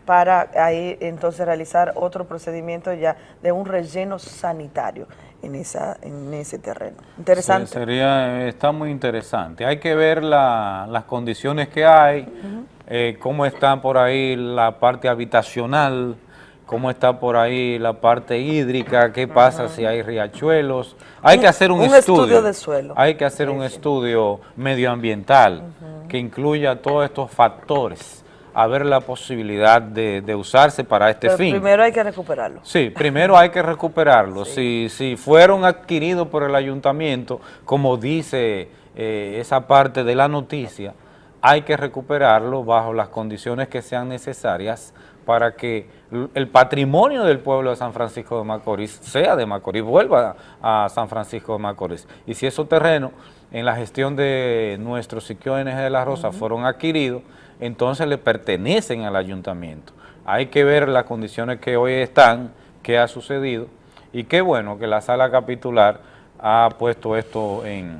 para ahí entonces realizar otro procedimiento ya de un relleno sanitario en, esa, en ese terreno. Interesante. Sí, sería, está muy interesante. Hay que ver la- las condiciones que hay, eh, cómo está por ahí la parte habitacional, cómo está por ahí la parte hídrica, qué pasa si hay riachuelos. Hay Un- que hacer un, un estudio de suelo. Hay que hacer un estudio medioambiental que incluya todos estos factores, a ver la posibilidad de, de usarse para este Pero fin. primero hay que recuperarlo. Sí, primero hay que recuperarlos. Si, si fueron adquiridos por el ayuntamiento, como dice eh, esa parte de la noticia, hay que recuperarlo bajo las condiciones que sean necesarias para que el patrimonio del pueblo de San Francisco de Macorís sea de Macorís, vuelva a San Francisco de Macorís. Y si esos terrenos en la gestión de nuestro Siquio NG de la Rosa fueron adquiridos, entonces le pertenecen al ayuntamiento. Hay que ver las condiciones que hoy están, qué ha sucedido, y qué bueno que la sala capitular ha puesto esto en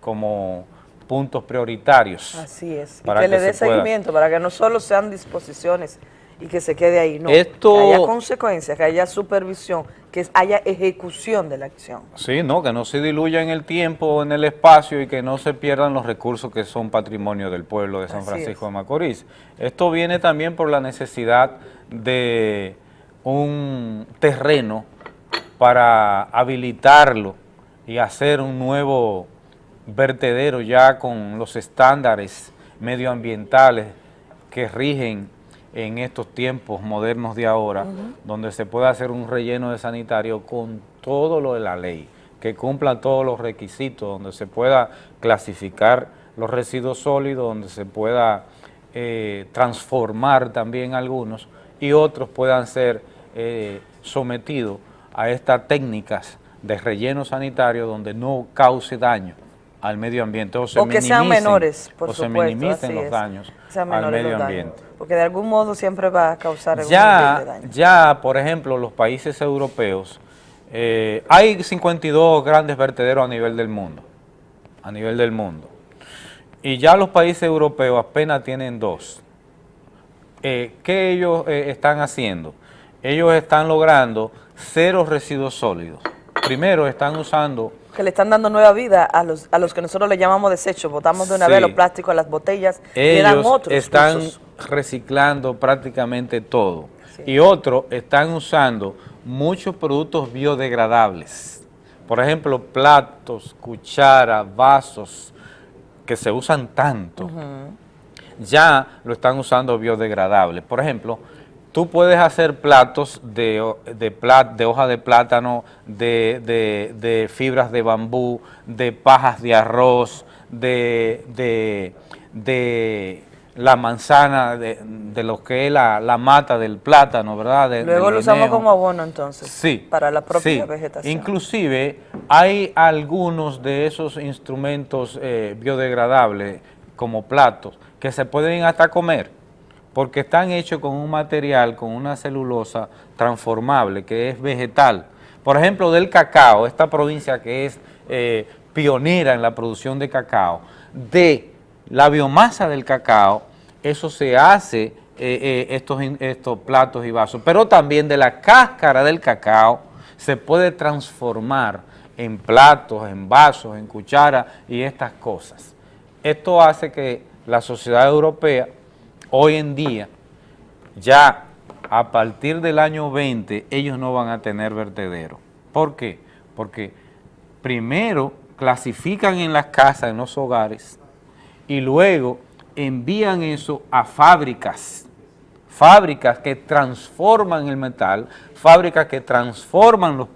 como puntos prioritarios. Así es. Y para que le que dé seguimiento para que no solo sean disposiciones y que se quede ahí, no. Esto- Que haya consecuencias, que haya supervisión, que haya ejecución de la acción. Sí, no, que no se diluya en el tiempo, en el espacio y que no se pierdan los recursos que son patrimonio del pueblo de San Así Francisco es. de Macorís. Esto viene también por la necesidad de un terreno para habilitarlo y hacer un nuevo vertedero ya con los estándares medioambientales que rigen en estos tiempos modernos de ahora, donde se puede hacer un relleno de sanitario con todo lo de la ley, que cumpla todos los requisitos, donde se pueda clasificar los residuos sólidos, donde se pueda eh, transformar también algunos y otros puedan ser eh, sometidos a estas técnicas de relleno sanitario donde no cause daño al medio ambiente o se o que sean menores, por o se minimicen los es. daños al medio daños, ambiente. Porque de algún modo siempre va a causar algún nivel de Ya, daño. ya, por ejemplo, los países europeos, eh, hay 52 grandes vertederos a nivel del mundo, a nivel del mundo. Y ya los países europeos apenas tienen dos. Eh, ¿Qué ellos eh, están haciendo? Ellos están logrando cero residuos sólidos. Primero están usando Que le están dando nueva vida a los, a los que nosotros le llamamos desechos. Botamos de una Sí. vez los plásticos a las botellas y le dan ellos otros están usos. Reciclando prácticamente todo. Y otros están usando muchos productos biodegradables. Por ejemplo, platos, cucharas, vasos, que se usan tanto, ya lo están usando biodegradables. Por ejemplo, tú puedes hacer platos de, de, plat- de hoja de plátano, de, de- de fibras de bambú, de pajas de arroz, de, de la manzana, de, de lo que es la, la mata del plátano, ¿verdad? De- Luego lo usamos como abono entonces. Sí. Para la propia Sí. vegetación. Inclusive hay algunos de esos instrumentos eh, biodegradables como platos que se pueden hasta comer porque están hechos con un material, con una celulosa transformable que es vegetal. Por ejemplo, del cacao, esta provincia que es eh, pionera en la producción de cacao, de la biomasa del cacao eso se hace, eh, eh, estos, estos platos y vasos, pero también de la cáscara del cacao se puede transformar en platos, en vasos, en cucharas y estas cosas. Esto hace que la sociedad europea hoy en día ya a partir del año 20 ellos no van a tener vertedero. ¿Por qué? Porque primero clasifican en las casas, en los hogares, y luego envían eso a fábricas, fábricas que transforman el metal, fábricas que transforman los,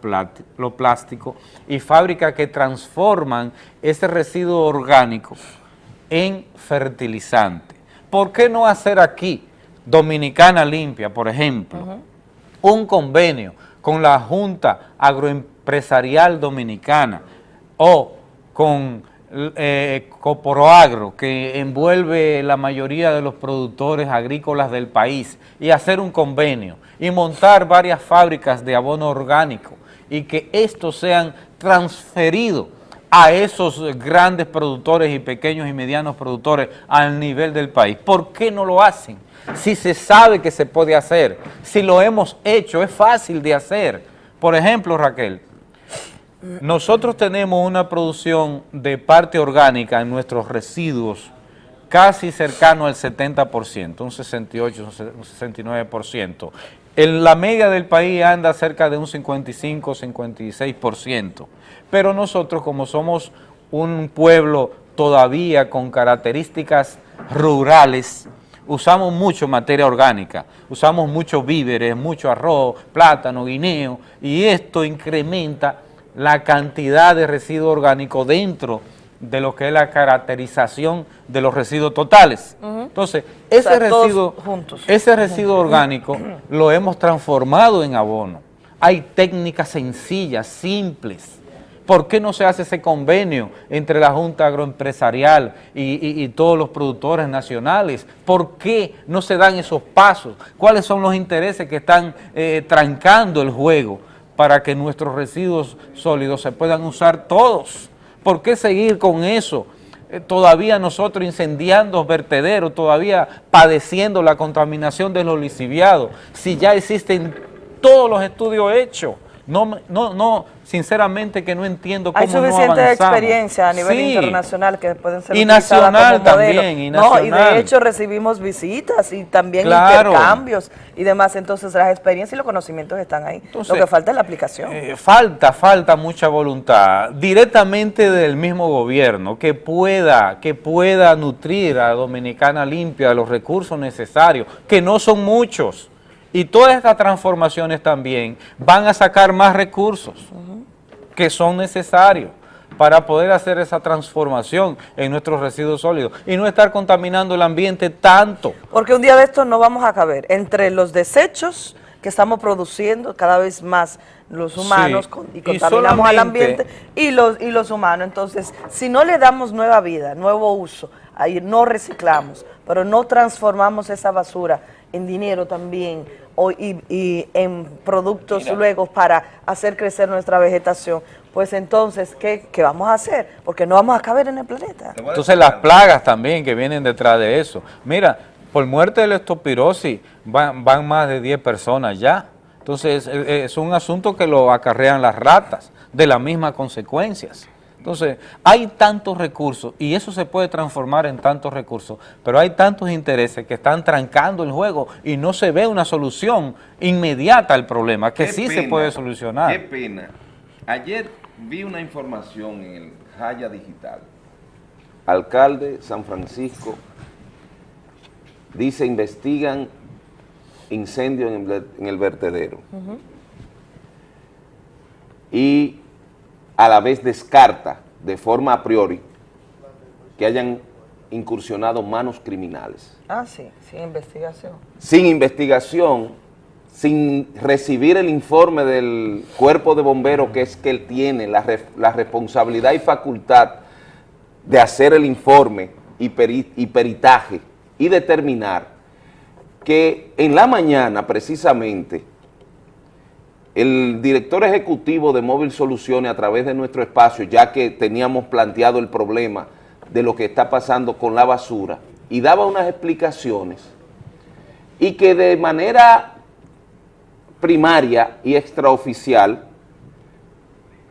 plásticos y fábricas que transforman ese residuo orgánico en fertilizante. ¿Por qué no hacer aquí, Dominicana Limpia, por ejemplo, un convenio con la Junta Agroempresarial Dominicana o con eh, Coporoagro, que envuelve la mayoría de los productores agrícolas del país, y hacer un convenio y montar varias fábricas de abono orgánico y que estos sean transferidos a esos grandes productores y pequeños y medianos productores al nivel del país. ¿Por qué no lo hacen? Si se sabe que se puede hacer, si lo hemos hecho, es fácil de hacer. Por ejemplo, Raquel, nosotros tenemos una producción de parte orgánica en nuestros residuos casi cercano al 70%, un 68, un 69%. En la media del país anda cerca de un 55, 56%. Pero nosotros, como somos un pueblo todavía con características rurales, usamos mucho materia orgánica, usamos muchos víveres, mucho arroz, plátano, guineo, y esto incrementa la cantidad de residuo orgánico dentro de lo que es la caracterización de los residuos totales. Entonces, ese sea, residuo, juntos. ese residuo orgánico lo hemos transformado en abono. Hay técnicas sencillas, simples. ¿Por qué no se hace ese convenio entre la Junta Agroempresarial y, y- y todos los productores nacionales? ¿Por qué no se dan esos pasos? ¿Cuáles son los intereses que están eh, trancando el juego para que nuestros residuos sólidos se puedan usar todos? ¿Por qué seguir con eso? Eh, todavía nosotros incendiando vertederos, todavía padeciendo la contaminación de los lisiviados, si ya existen todos los estudios hechos. No, no, no, sinceramente que no entiendo cómo Hay no suficiente avanzamos. experiencia a nivel Sí. internacional que pueden ser Y nacional como también, y No, y nacional. de hecho recibimos visitas y también Claro. intercambios y demás. Entonces las experiencias y los conocimientos están ahí. Entonces, Lo que falta es la aplicación. Eh, falta, falta mucha voluntad directamente del mismo gobierno que pueda, que pueda nutrir a Dominicana Limpia de los recursos necesarios, que no son muchos. Y todas estas transformaciones también van a sacar más recursos que son necesarios para poder hacer esa transformación en nuestros residuos sólidos y no estar contaminando el ambiente tanto. Porque un día de estos no vamos a caber entre los desechos que estamos produciendo cada vez más los humanos Sí, con- y y contaminamos al ambiente y los, y los humanos. Entonces, si no le damos nueva vida, nuevo uso, ahí no reciclamos, pero no transformamos esa basura en dinero también o, y, y en productos luego para hacer crecer nuestra vegetación, pues entonces, ¿qué, qué vamos a hacer? Porque no vamos a caber en el planeta. Entonces las plagas también que vienen detrás de eso. Mira, por muerte de la estopirosis van, van más de 10 personas ya. Entonces es un asunto que lo acarrean las ratas de las mismas consecuencias. Entonces hay tantos recursos y eso se puede transformar en tantos recursos, pero hay tantos intereses que están trancando el juego y no se ve una solución inmediata al problema, que Qué sí se puede solucionar. Qué pena. Ayer vi una información en el Jaya Digital. Alcalde San Francisco dice investigan incendio en el, ver- en el vertedero y a la vez descarta de forma a priori que hayan incursionado manos criminales Ah, sí, sin investigación. sin investigación, sin recibir el informe del cuerpo de bomberos que es que él tiene la, re- la responsabilidad y facultad de hacer el informe y, peri- y peritaje y determinar que en la mañana precisamente el director ejecutivo de Móvil Soluciones a través de nuestro espacio, ya que teníamos planteado el problema de lo que está pasando con la basura, y daba unas explicaciones y que de manera primaria y extraoficial,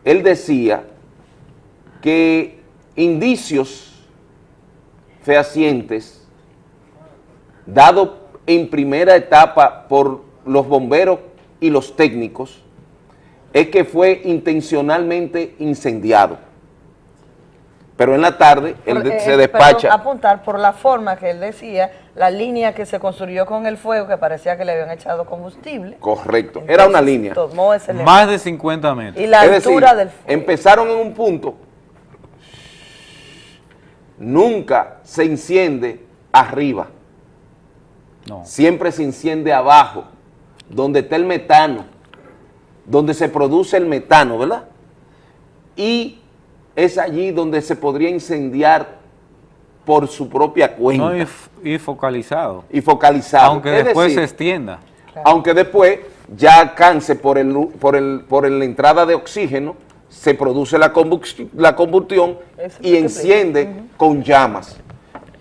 él decía que indicios fehacientes dados en primera etapa por los bomberos y los técnicos, es que fue intencionalmente incendiado. Pero en la tarde él Por- eh, se despacha. apuntar por la forma que él decía, la línea que se construyó con el fuego, que parecía que le habían echado combustible. Correcto, era una línea. Tomó ese Más de 50 metros. Y la Es decir, altura del fuego. empezaron en un punto, nunca se enciende arriba, siempre se enciende abajo, donde está el metano, donde se produce el metano, ¿verdad? Y es allí donde se podría incendiar por su propia cuenta. No, y, focalizado. y focalizado. Aunque Es después decir, se extienda. aunque después ya alcance por, el, por, el, por la entrada de oxígeno, se produce la, combustión, la combustión y enciende con llamas.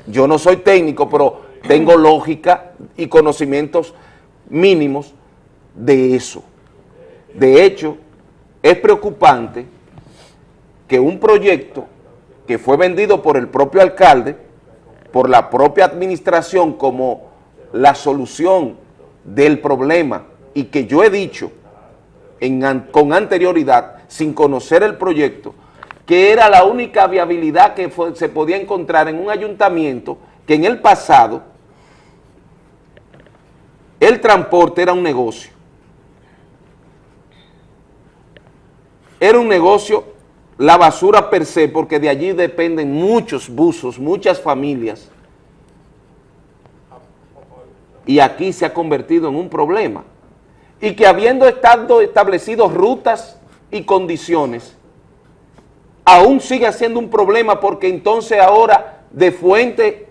Yo no soy técnico, pero tengo lógica y conocimientos mínimos de eso. De hecho, es preocupante que un proyecto que fue vendido por el propio alcalde, por la propia administración como la solución del problema y que yo he dicho con anterioridad, sin conocer el proyecto, que era la única viabilidad que se podía encontrar en un ayuntamiento que en el pasado el transporte era un negocio. Era un negocio la basura per se, porque de allí dependen muchos buzos, muchas familias. Y aquí se ha convertido en un problema. Y que habiendo estado establecidos rutas y condiciones, aún sigue siendo un problema porque entonces ahora de fuente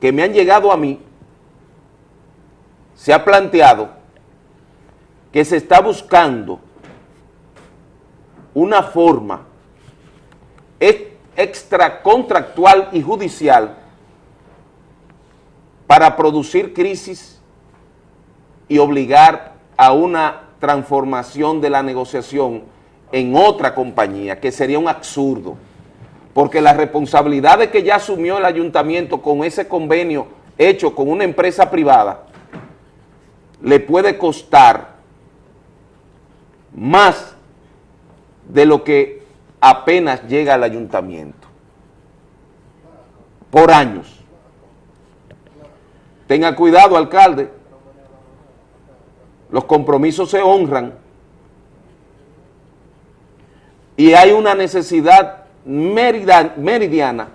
que me han llegado a mí, se ha planteado que se está buscando una forma ex- extracontractual y judicial para producir crisis y obligar a una transformación de la negociación en otra compañía, que sería un absurdo, porque las responsabilidades que ya asumió el ayuntamiento con ese convenio hecho con una empresa privada, le puede costar más de lo que apenas llega al ayuntamiento, por años. Tenga cuidado, alcalde, los compromisos se honran y hay una necesidad meridiana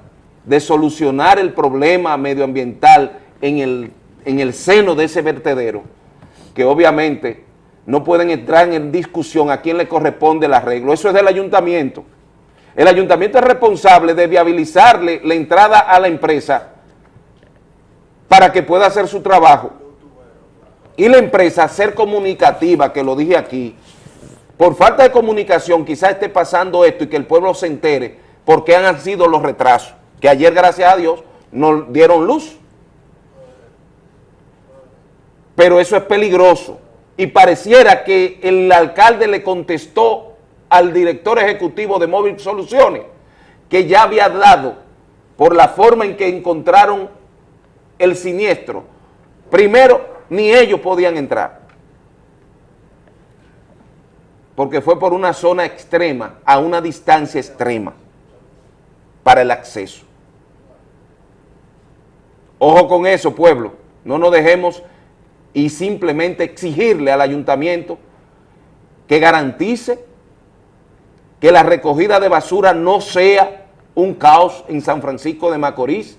de solucionar el problema medioambiental en el, en el seno de ese vertedero, que obviamente no pueden entrar en discusión a quién le corresponde el arreglo, eso es del ayuntamiento. El ayuntamiento es responsable de viabilizarle la entrada a la empresa para que pueda hacer su trabajo. Y la empresa ser comunicativa, que lo dije aquí, por falta de comunicación quizás esté pasando esto y que el pueblo se entere por qué han sido los retrasos, que ayer gracias a Dios nos dieron luz. Pero eso es peligroso y pareciera que el alcalde le contestó al director ejecutivo de Móvil Soluciones que ya había dado por la forma en que encontraron el siniestro. Primero, ni ellos podían entrar porque fue por una zona extrema, a una distancia extrema para el acceso. Ojo con eso, pueblo, no nos dejemos y simplemente exigirle al ayuntamiento que garantice que la recogida de basura no sea un caos en San Francisco de Macorís,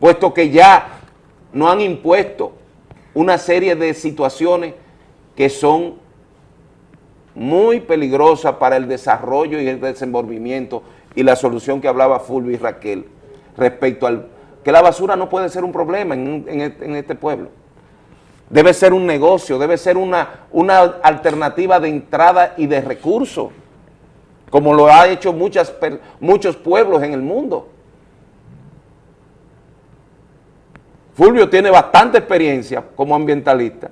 puesto que ya no han impuesto una serie de situaciones que son muy peligrosas para el desarrollo y el desenvolvimiento y la solución que hablaba Fulvio y Raquel respecto al que la basura no puede ser un problema en, este- en este pueblo. Debe ser un negocio, debe ser una, una alternativa de entrada y de recursos, como lo ha hecho muchas, muchos pueblos en el mundo. Fulvio tiene bastante experiencia como ambientalista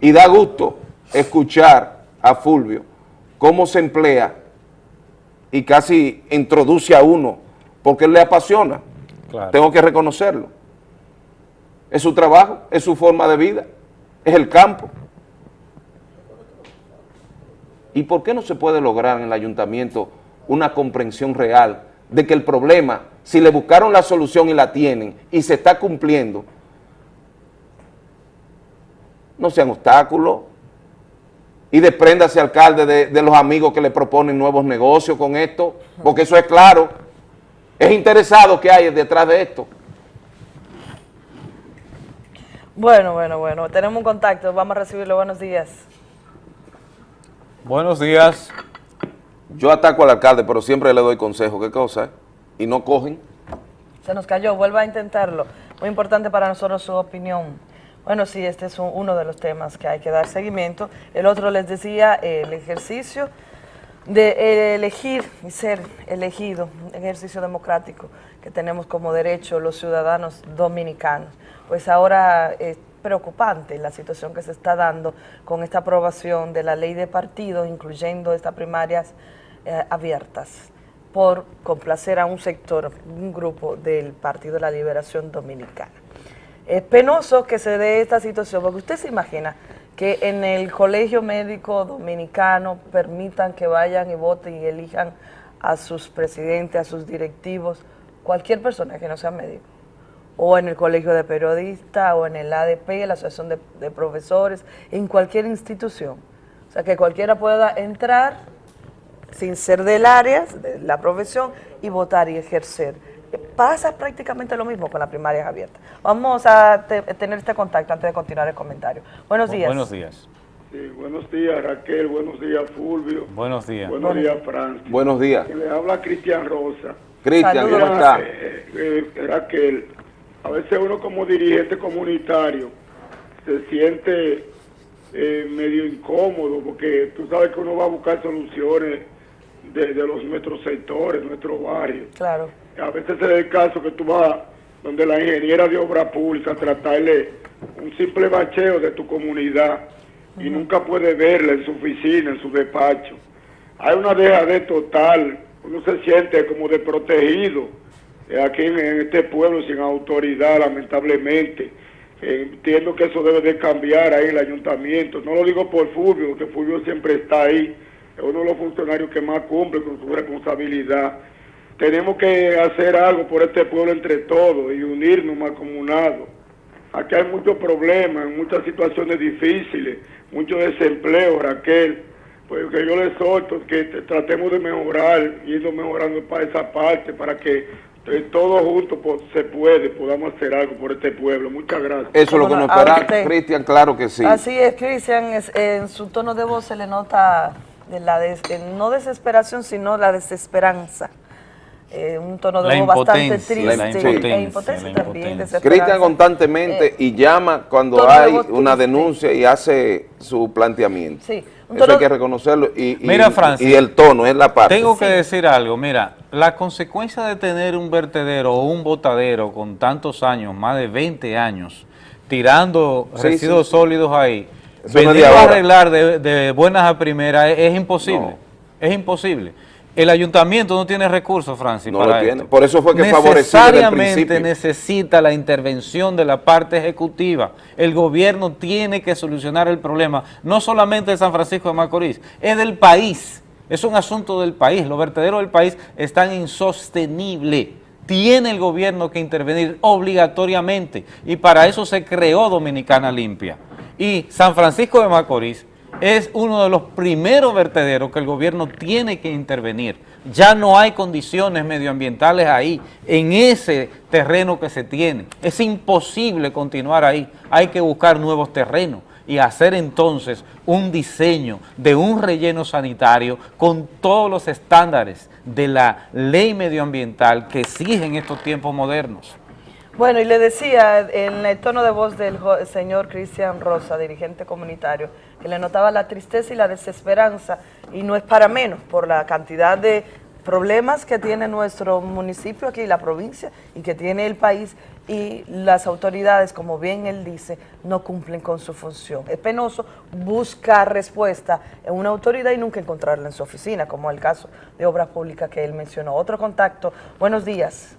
y da gusto escuchar a Fulvio cómo se emplea y casi introduce a uno porque él le apasiona. Claro. Tengo que reconocerlo. Es su trabajo, es su forma de vida, es el campo. ¿Y por qué no se puede lograr en el ayuntamiento una comprensión real de que el problema, si le buscaron la solución y la tienen y se está cumpliendo, no sean obstáculos y despréndase, alcalde, de, los amigos que le proponen nuevos negocios con esto, porque eso es claro, es interesado que hay detrás de esto. Bueno, bueno, bueno. Tenemos un contacto. Vamos a recibirlo. Buenos días. Buenos días. Yo ataco al alcalde, pero siempre le doy consejo, ¿qué cosa? eh? Y no cogen. Se nos cayó. Vuelva a intentarlo. Muy importante para nosotros su opinión. Bueno, sí, este es un- uno de los temas que hay que dar seguimiento. El otro les decía, el ejercicio de eh, elegir y ser elegido, un ejercicio democrático que tenemos como derecho los ciudadanos dominicanos. Pues ahora es preocupante la situación que se está dando con esta aprobación de la ley de partidos, incluyendo estas primarias eh, abiertas, por complacer a un sector, un grupo del Partido de la Liberación Dominicana. Es penoso que se dé esta situación, porque usted se imagina que en el colegio médico dominicano permitan que vayan y voten y elijan a sus presidentes, a sus directivos, cualquier persona que no sea médico, o en el colegio de periodistas, o en el ADP, la asociación de, de profesores, en cualquier institución. O sea, que cualquiera pueda entrar sin ser del área, de la profesión, y votar y ejercer. Pasa prácticamente lo mismo con las primarias abiertas. Vamos a te- tener este contacto antes de continuar el comentario. Buenos días. Buenos días. Sí, buenos días Raquel, buenos días Fulvio, Buenos días. buenos días Francis. Buenos días. Que Le habla Cristian Rosa. Cristian, ¿cómo está? eh, eh, Raquel, a veces uno como dirigente comunitario se siente eh, medio incómodo porque tú sabes que uno va a buscar soluciones de, de los nuestros sectores, nuestros barrios. Claro. A veces se da el caso que tú vas donde la ingeniera de obra pública a tratarle un simple bacheo de tu comunidad y nunca puede verla en su oficina, en su despacho. Hay una dejadez total, uno se siente como desprotegido aquí en, este pueblo sin autoridad, lamentablemente. Eh, entiendo que eso debe de cambiar ahí el ayuntamiento. No lo digo por Fulvio, porque Fulvio siempre está ahí. Es uno de los funcionarios que más cumple con su responsabilidad. Tenemos que hacer algo por este pueblo entre todos y unirnos más comunados. Aquí hay muchos problemas, muchas situaciones difíciles, mucho desempleo, Raquel. Pues que yo le solto que tratemos de mejorar, yendo mejorando para esa parte, para que eh, todos juntos pues, se puede, podamos hacer algo por este pueblo. Muchas gracias. Eso es lo que nos espera. Cristian, claro que sí. Así es, Cristian, en su tono de voz se le nota de la des- eh, no desesperación, sino la desesperanza. Eh, un tono de La voz bastante triste. la e impotencia, la también. Cristian constantemente y llama cuando de hay una denuncia y hace su planteamiento. Sí, un Eso hay que reconocerlo. Y, y- Mira, Francis, y el tono es la parte. Tengo que decir algo, mira, la consecuencia de tener un vertedero o un botadero con tantos años, más de 20 años, tirando Sí, residuos sí, sólidos ahí, Eso venirlo a arreglar de, de buenas a primeras es, es imposible, es imposible. El ayuntamiento no tiene recursos, Francis, No para lo tiene. esto. Por eso fue que Necesariamente necesita la intervención de la parte ejecutiva. El gobierno tiene que solucionar el problema, no solamente de San Francisco de Macorís, es del país. Es un asunto del país. Los vertederos del país están insostenibles. Tiene el gobierno que intervenir obligatoriamente y para eso se creó Dominicana Limpia. Y San Francisco de Macorís es uno de los primeros vertederos que el gobierno tiene que intervenir. Ya no hay condiciones medioambientales ahí, en ese terreno que se tiene. Es imposible continuar ahí. Hay que buscar nuevos terrenos y hacer entonces un diseño de un relleno sanitario con todos los estándares de la ley medioambiental que exigen estos tiempos modernos. Bueno, y le decía en el tono de voz del señor Cristian Rosa, dirigente comunitario, que le notaba la tristeza y la desesperanza, y no es para menos, por la cantidad de problemas que tiene nuestro municipio aquí, la provincia, y que tiene el país y las autoridades, como bien él dice, no cumplen con su función. Es penoso buscar respuesta en una autoridad y nunca encontrarla en su oficina, como el caso de Obras Públicas que él mencionó. Otro contacto. Buenos días.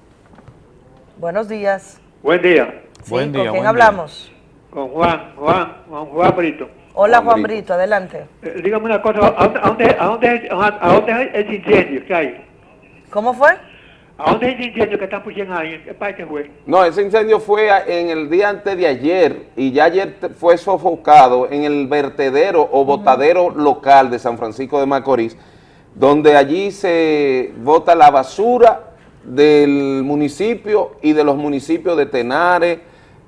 Buenos días. Buen día. Sí, ¿Con quién hablamos? Con Juan, Juan, Juan, Juan Brito. Hola Juan Brito, adelante. Eh, dígame una cosa, ¿a dónde, a dónde, a dónde, a dónde es el incendio que hay? ¿Cómo fue? ¿A dónde es el incendio que están pusiendo ahí? ¿Qué parte fue? No, ese incendio fue en el día antes de ayer y ya ayer fue sofocado en el vertedero o botadero local de San Francisco de Macorís, donde allí se bota la basura del municipio y de los municipios de Tenares,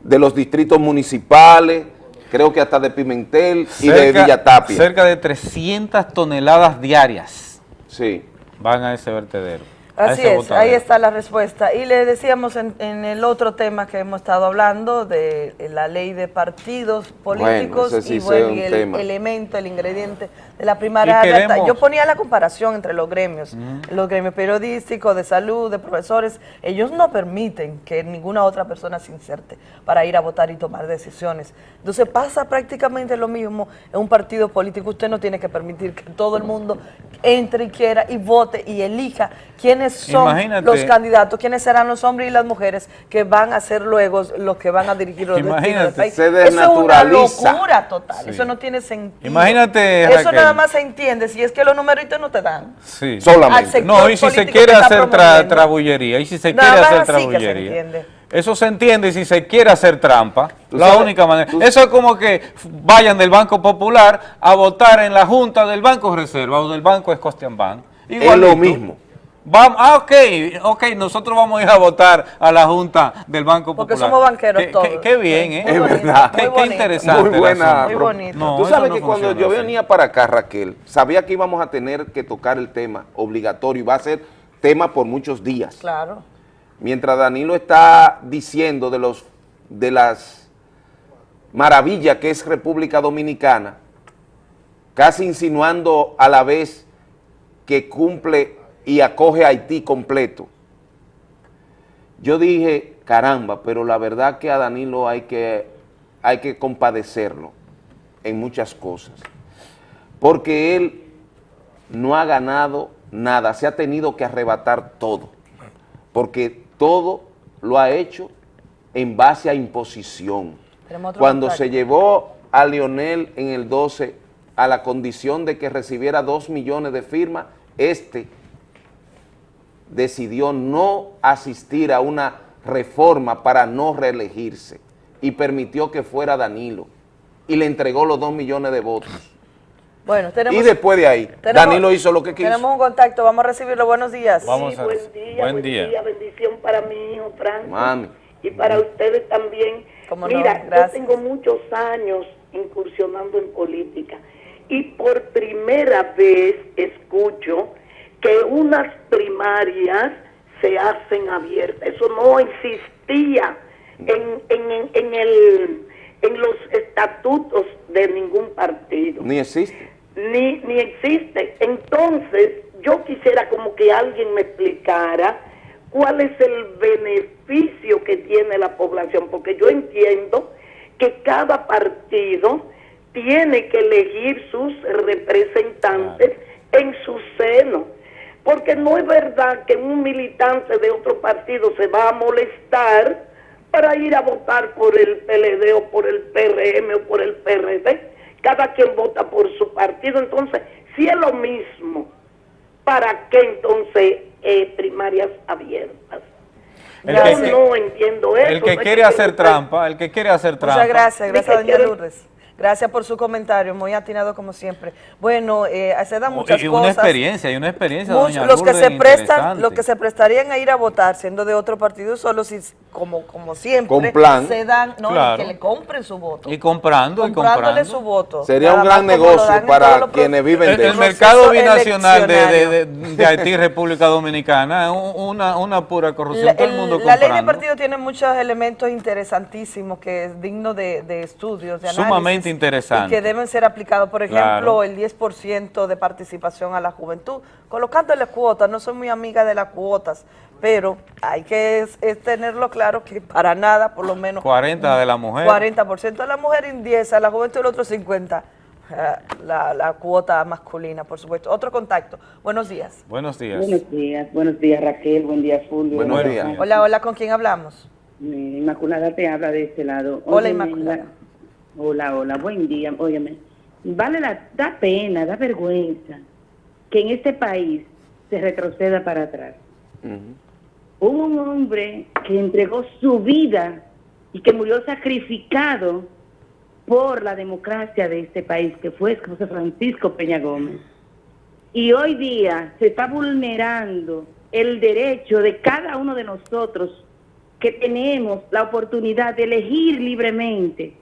de los distritos municipales, creo que hasta de Pimentel y de Cerca- Villa Tapia. Cerca de 300 toneladas diarias sí. van a ese vertedero. Así es, botadero. ahí está la respuesta. Y le decíamos en, en el otro tema que hemos estado hablando de la ley de partidos políticos sí y, bueno, y el tema. elemento, el ingrediente de la primaria. Alta. Yo ponía la comparación entre los gremios, los gremios periodísticos, de salud, de profesores. Ellos no permiten que ninguna otra persona se inserte para ir a votar y tomar decisiones. Entonces pasa prácticamente lo mismo en un partido político. Usted no tiene que permitir que todo el mundo entre y quiera y vote y elija quiénes son Imagínate. los candidatos, quiénes serán los hombres y las mujeres que van a ser luego los que van a dirigir los destinos del Imagínate. país. Se Eso es una locura total, Sí. eso no tiene sentido. Imagínate, Eso Raquel. Nada más se entiende si es que los numeritos no te dan. Sí. Solamente. Al sector No, y si se quiere hacer tra- trabullería, y si se Nada quiere hacer se trabullería. entiende. Eso se entiende y si se quiere hacer trampa, Tú la sabes- única manera. Eso es como que vayan del Banco Popular a votar en la Junta del Banco Reserva o del Banco Scotiabank. Es lo mismo. Vamos, ah, ok, ok, nosotros vamos a ir a votar a la Junta del Banco Porque Popular. somos banqueros Qué- todos. Qué, qué bien, ¿eh? Muy Es bonito, verdad. Qué, muy qué bonito. interesante. Muy buena. Muy bonito. No, Tú sabes no que cuando yo así. venía para acá, Raquel, sabía que íbamos a tener que tocar el tema obligatorio y va a ser tema por muchos días. Claro. Mientras Danilo está diciendo de los de las maravillas que es República Dominicana, casi insinuando a la vez que cumple y acoge a Haití completo. Yo dije, caramba, pero la verdad que a Danilo hay que, hay que compadecerlo en muchas cosas, porque él no ha ganado nada, se ha tenido que arrebatar todo, porque todo lo ha hecho en base a imposición. Cuando se llevó a Lionel en el 12 a la condición de que recibiera dos millones de firmas, este decidió no asistir a una reforma para no reelegirse y permitió que fuera Danilo y le entregó los dos millones de votos. Bueno, tenemos, y después de ahí, tenemos- Danilo hizo lo que quiso. Tenemos un contacto, vamos a recibirlo. Buenos días. Vamos a buen día, buen buen día. día. bendición para mi hijo Francis Mami. y para ustedes también. Cómo no, Mira, yo tengo muchos años incursionando en política y por primera vez escucho que unas primarias se hacen abiertas. Eso no existía en, en, en, el, en los estatutos de ningún partido Ni existe. ni, ni existe. Entonces, yo quisiera como que alguien me explicara cuál es el beneficio que tiene la población, porque yo entiendo que cada partido tiene que elegir sus representantes en su seno, porque no es verdad que un militante de otro partido se va a molestar para ir a votar por el PLD o por el PRM o por el PRD. Cada quien vota por su partido. Entonces, si es lo mismo, ¿para qué entonces eh, primarias abiertas? El Yo que- no entiendo eso. El que quiere hacer trampa, el que quiere hacer trampa. Muchas gracias, gracias doña Lourdes. Gracias por su comentario, muy atinado como siempre. Bueno, eh, se dan muchas Y una cosas. experiencia, y una experiencia, Muchos- doña los que se prestan, los que se prestarían a ir a votar siendo de otro partido solo si como como siempre Con plan. se dan, no, Claro. que le compren su voto. Y comprando, y comprándole comprando. su voto. Sería un gran negocio para quienes viven El, de el eso. mercado binacional de, de, de- de Haití, República Dominicana, es un- una, una pura corrupción, La, todo el el- mundo la ley de partido tiene muchos elementos interesantísimos que es digno de, de estudios, de análisis. Sumamente Sumamente interesante. Y que deben ser aplicados, por ejemplo, Claro. el 10% de participación a la juventud, colocándole cuotas. No soy muy amiga de las cuotas, pero hay que es- es tenerlo claro que para nada, por lo menos 40 de la mujer. 40% de la mujer y 10 a la juventud y el otro 50 eh, la, la cuota masculina, por supuesto. Otro contacto. Buenos días. Buenos días. Buenos días, buenos días Raquel, buen día Fulvio. Buenos Buenos días. días. Hola, hola, ¿con quién hablamos? Eh, Inmaculada te habla de este lado. Hola, Óyeme, Inmaculada. La- Hola, hola, buen día. Óyeme, vale la, da pena, da vergüenza que en este país se retroceda para atrás. Un hombre que entregó su vida y que murió sacrificado por la democracia de este país, que fue José Francisco Peña Gómez. Y hoy día se está vulnerando el derecho de cada uno de nosotros que tenemos la oportunidad de elegir libremente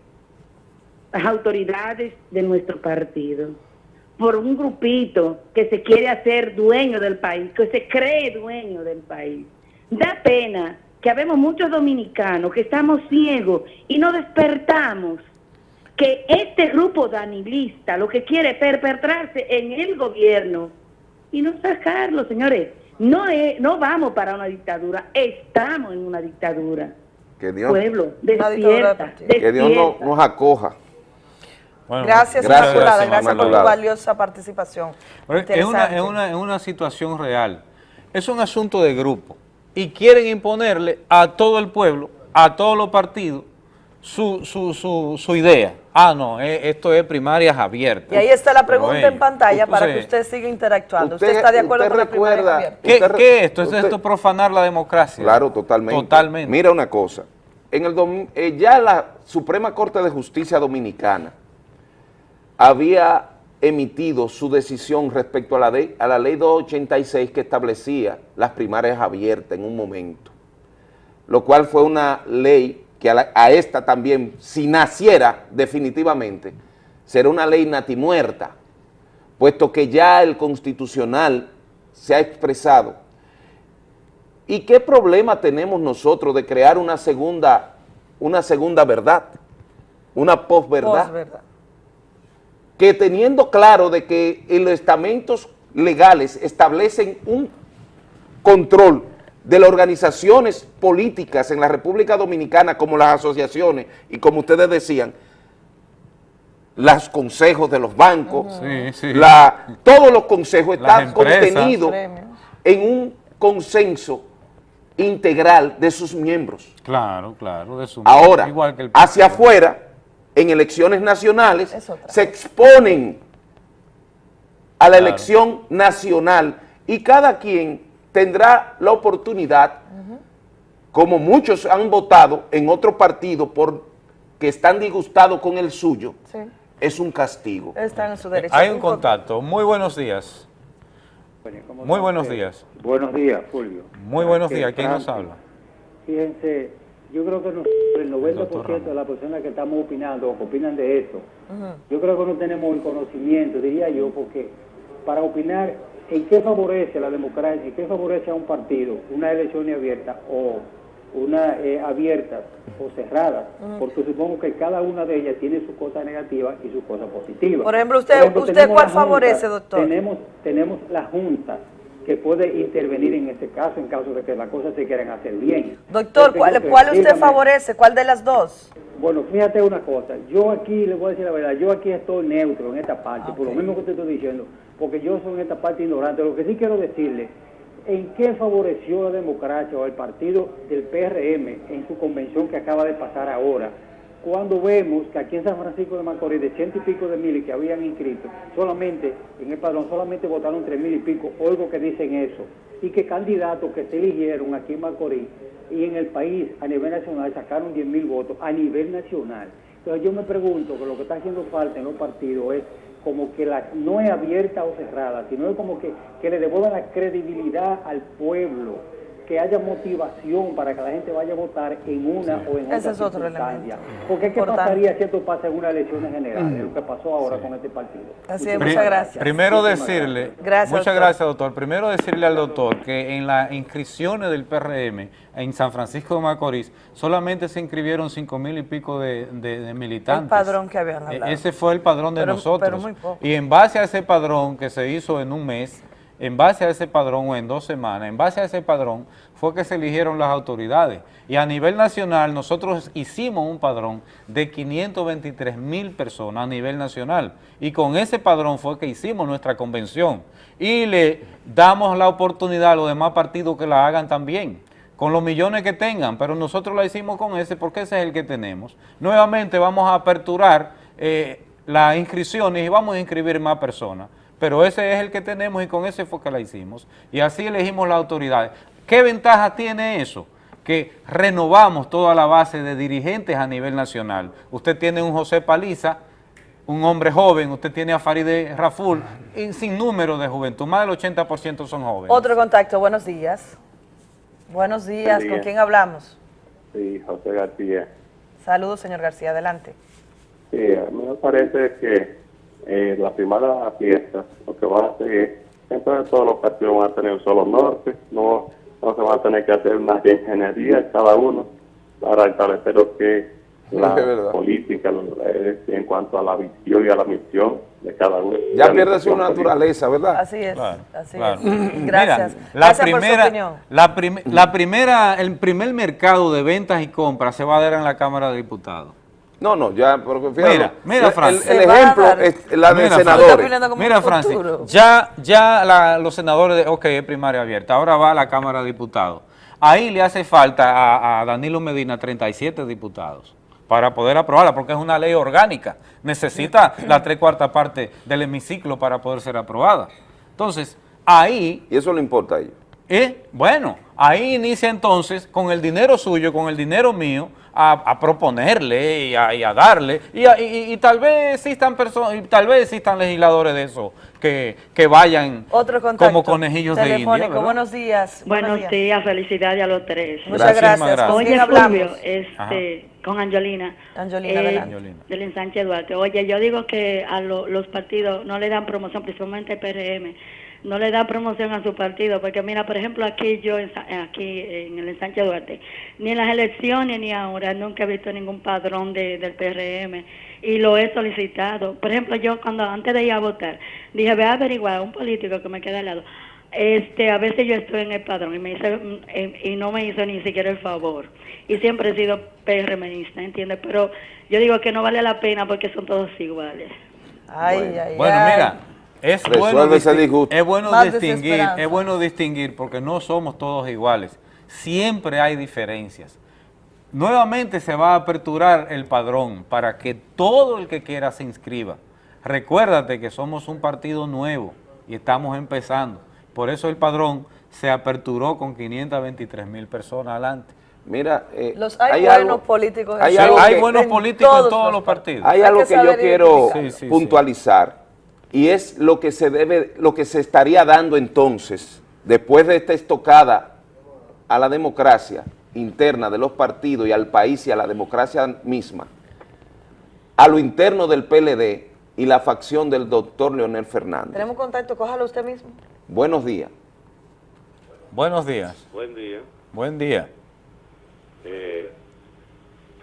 las autoridades de nuestro partido por un grupito que se quiere hacer dueño del país, que se cree dueño del país. Da pena que habemos muchos dominicanos que estamos ciegos y no despertamos que este grupo danilista lo que quiere es perpetrarse en el gobierno y no sacarlo, señores. No, es, no vamos para una dictadura, estamos en una dictadura. Que Dios, Pueblo, dictadura despierta, que Dios no- despierta. nos acoja. Gracias, Gracias, Inmaculada, gracias por tu valiosa participación. Es una, es, una, es una situación real. Es un asunto de grupo. Y quieren imponerle a todo el pueblo, a todos los partidos, su, su, su, su idea. Ah, no, eh, esto es primarias abiertas. Y ahí está la pregunta en pantalla para que usted siga interactuando. ¿Usted, usted- está de acuerdo usted con la primaria recuerda-? ¿Qué, Usted- qué es esto? ¿Esto es esto profanar la democracia? Claro, totalmente. Totalmente. Mira una cosa. En el eh, ya la Suprema Corte de Justicia Dominicana había emitido su decisión respecto a la, de- a la ley 286 que establecía las primarias abiertas en un momento, lo cual fue una ley que a, esta también, si naciera definitivamente, será una ley natimuerta, puesto que ya el constitucional se ha expresado ¿Y qué problema tenemos nosotros de crear una segunda, una segunda verdad? Una. Posverdad. Que teniendo claro de que los estamentos legales establecen un control de las organizaciones políticas en la República Dominicana, como las asociaciones y como ustedes decían, los consejos de los bancos, Sí, sí. la- todos los consejos están contenidos en un consenso integral de sus miembros. Claro, claro. De su Ahora, igual que el hacia afuera, en elecciones nacionales, se exponen a la Claro. elección nacional y cada quien tendrá la oportunidad, como muchos han votado en otro partido por que están disgustados con el suyo, Sí, es un castigo. están en su derecho. Hay un contacto. Muy buenos días. Muy buenos días. Buenos días, Fulvio. Muy buenos Este, días. ¿Quién nos habla? Fíjense, yo creo que nosotros, el 90% de las personas que estamos opinando que opinan de esto, yo creo que no tenemos el conocimiento, diría yo, porque para opinar en qué favorece la democracia, en qué favorece a un partido, una elección abierta o una eh, abiertas o cerradas, Ujú. porque supongo que cada una de ellas tiene su cosa negativa y su cosa positiva. Por ejemplo, usted- usted cuál Junta, favorece, doctor? Tenemos, tenemos la Junta que puede intervenir en este caso en caso de que las cosas se quieran hacer bien. Doctor, ¿cuál, cuál usted dígame. favorece? ¿Cuál de las dos? Bueno, fíjate una cosa, yo aquí le voy a decir la verdad, yo aquí estoy neutro en esta parte, por lo mismo que te estoy diciendo, porque yo soy en esta parte ignorante. Lo que sí quiero decirle, ¿en qué favoreció la democracia o el partido del PRM en su convención que acaba de pasar ahora? Cuando vemos que aquí en San Francisco de Macorís, de ciento y pico de miles que habían inscrito, solamente, en el padrón, solamente votaron tres mil y pico, oigo que dicen eso, y que candidatos que se eligieron aquí en Macorís y en el país a nivel nacional sacaron 10 mil votos a nivel nacional. Entonces yo me pregunto que lo que está haciendo falta en los partidos es como que la no es abierta o cerrada, sino es como que, que le devuelvan la credibilidad al pueblo, que haya motivación para que la gente vaya a votar en una o en Ese otra circunstancia. Porque ¿qué Importante. pasaría si esto pasa en unas elecciones generales? Lo que pasó ahora con este partido. Así es, muchas gracias. Primero decirle, Gracias, muchas doctor. gracias doctor, primero decirle al doctor que en las inscripciones del PRM en San Francisco de Macorís solamente se inscribieron cinco mil y pico de, de- de militantes. El padrón que habían E- hablado. Ese fue el padrón de Pero- nosotros. pero muy poco. Y en base a ese padrón que se hizo en un mes, en base a ese padrón o en dos semanas, en base a ese padrón fue que se eligieron las autoridades. Y a nivel nacional nosotros hicimos un padrón de 523 mil personas a nivel nacional. Y con ese padrón fue que hicimos nuestra convención. Y le damos la oportunidad a los demás partidos que la hagan también con los millones que tengan, pero nosotros la hicimos con ese porque ese es el que tenemos. Nuevamente vamos a aperturar eh, las inscripciones y vamos a inscribir más personas, pero ese es el que tenemos y con ese fue que la hicimos. Y así elegimos las autoridades. ¿Qué ventaja tiene eso? Que renovamos toda la base de dirigentes a nivel nacional. Usted tiene un José Paliza, un hombre joven, usted tiene a Farideh Raful, y sin número de juventud, más del 80% son jóvenes. Otro contacto, buenos días. Buenos días, Buen ¿con quién hablamos? Sí, José García. Saludos, señor García, adelante. Sí, a mí me parece que eh, la primera fiesta lo que va a hacer es, entonces todos los partidos van a tener un solo norte, no, no se va a tener que hacer una ingeniería cada uno para establecer lo que es la Es política lo- eh, en cuanto a la visión y a la misión de cada uno. Ya pierde su naturaleza, ¿verdad? Así es, así Claro. es. Gracias. Mira, la Gracias por su primera, opinión. la, prim- la primera, el primer mercado de ventas y compras se va a dar en la Cámara de Diputados. No, no, ya, porque fíjate, Mira, mira, el- Francis. El, ejemplo es la de Mira, senadores. Mira, Francis, ya, ya la- los senadores, de, ok, es primaria abierta, ahora va a la Cámara de Diputados. Ahí le hace falta a, a Danilo Medina 37 diputados para poder aprobarla, porque es una ley orgánica. Necesita la tres cuartas parte del hemiciclo para poder ser aprobada. Entonces, ahí... Y eso le importa a ellos. Eh, bueno, ahí inicia entonces con el dinero suyo, con el dinero mío, a, a proponerle y a, y a darle, y, a- y- y tal vez existan personas, y tal vez existan legisladores de eso que, que vayan Otro como conejillos de India. Buenos días. Buenos días, felicidades a los tres. Muchas gracias. gracias. ¿Con Oye, Fulvio, este, con Angelina. Angelina, Eh, adelante. del ensanche Duarte. Oye, yo digo que a lo- los partidos no le dan promoción, principalmente el PRM, no le da promoción a su partido, porque mira, por ejemplo, aquí yo, en Sa- aquí en el ensanche Duarte, ni en las elecciones ni ahora, nunca he visto ningún padrón de, del PRM y lo he solicitado. Por ejemplo, yo cuando antes de ir a votar, dije, voy a averiguar a un político que me queda al lado. Este, a veces yo estoy en el padrón y me hice, eh, y no me hizo ni siquiera el favor. Y siempre he sido PRMista, ¿entiendes? Pero yo digo que no vale la pena porque son todos iguales. Ay, ay, Bueno, ay. mira, es Resuelve bueno, ese disti- disgusto. es bueno distinguir, es bueno distinguir porque no somos todos iguales. Siempre hay diferencias. Nuevamente se va a aperturar el padrón para que todo el que quiera se inscriba. Recuérdate que somos un partido nuevo y estamos empezando. Por eso el padrón se aperturó con 523 mil personas adelante. Mira, eh, Los hay, hay buenos algo- políticos. hay algo que- Hay buenos en políticos en todos los partidos. Hay Hay algo que que, yo quiero. Sí, sí. Y es lo que se debe, lo que se estaría dando entonces después de esta estocada a la democracia interna de los partidos y al país y a la democracia misma, a lo interno del PLD y la facción del doctor Leonel Fernández. Tenemos contacto, cójalo usted mismo. Buenos días. Buenos días. Buen día. Buen día. Eh,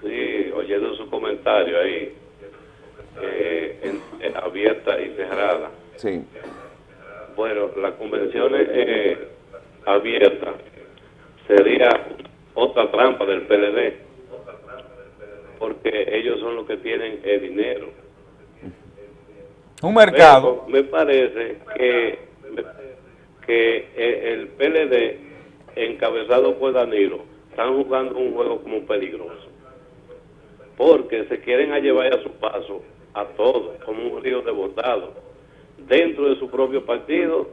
sí, oyendo su comentario ahí, eh, en- en abierta y cerrada. Sí. Bueno, la convención eh, abierta sería otra trampa del PLD, porque ellos son los que tienen el dinero. Un mercado. Pero me parece que, que el PLD, encabezado por Danilo, están jugando un juego como peligroso. Porque se quieren a llevar a su paso a todos, como un río de votado, dentro de su propio partido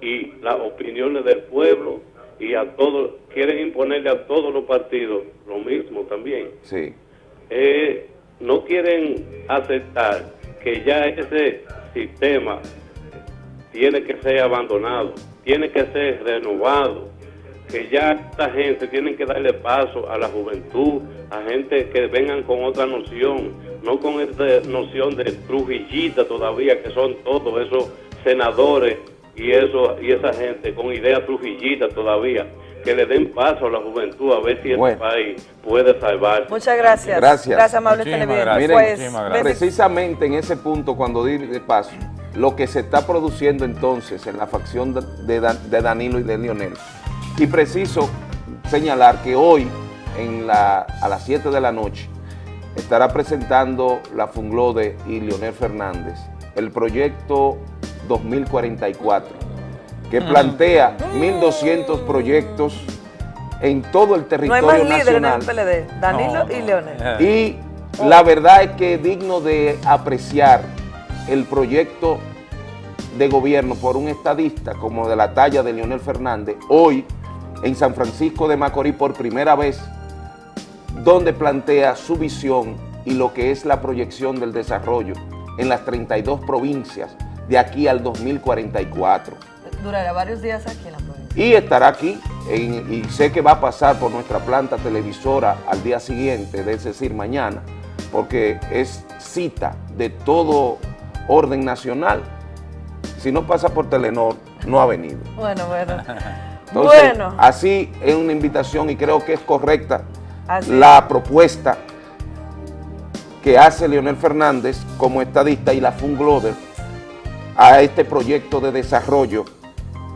y las opiniones del pueblo y a todos, quieren imponerle a todos los partidos lo mismo también Sí. eh, no quieren aceptar que ya ese sistema tiene que ser abandonado, tiene que ser renovado, que ya esta gente tiene que darle paso a la juventud, a gente que vengan con otra noción, no con esta noción de trujillita todavía, que son todos esos senadores y eso y esa gente con ideas trujillitas todavía, que le den paso a la juventud a ver si Bueno. este país puede salvarse. Muchas gracias. Gracias. Gracias, amables televidentes. Miren, Pues, precisamente en ese punto, cuando di de paso, lo que se está produciendo entonces en la facción de, de Dan- de Danilo y de Lionel. Y preciso señalar que hoy, en la, a las 7 de la noche, estará presentando la Funglode y Leonel Fernández el proyecto 2044, que plantea 1.200 proyectos en todo el no hay territorio más líder en nacional. el PLD. Danilo y Leonel. Y la verdad es que es digno de apreciar el proyecto de gobierno por un estadista como de la talla de Leonel Fernández, hoy en San Francisco de Macorís por primera vez, donde plantea su visión y lo que es la proyección del desarrollo en las 32 provincias de aquí al 2044 Durará varios días aquí en la provincia. y estará aquí en- y sé que va a pasar por nuestra planta televisora al día siguiente, es decir, mañana, porque es cita de todo orden nacional. Si no pasa por Telenor, no ha venido. Bueno, bueno. Entonces, bueno, así es una invitación y creo que es correcta Así la propuesta que hace Leonel Fernández como estadista y la Fungloder a este proyecto de desarrollo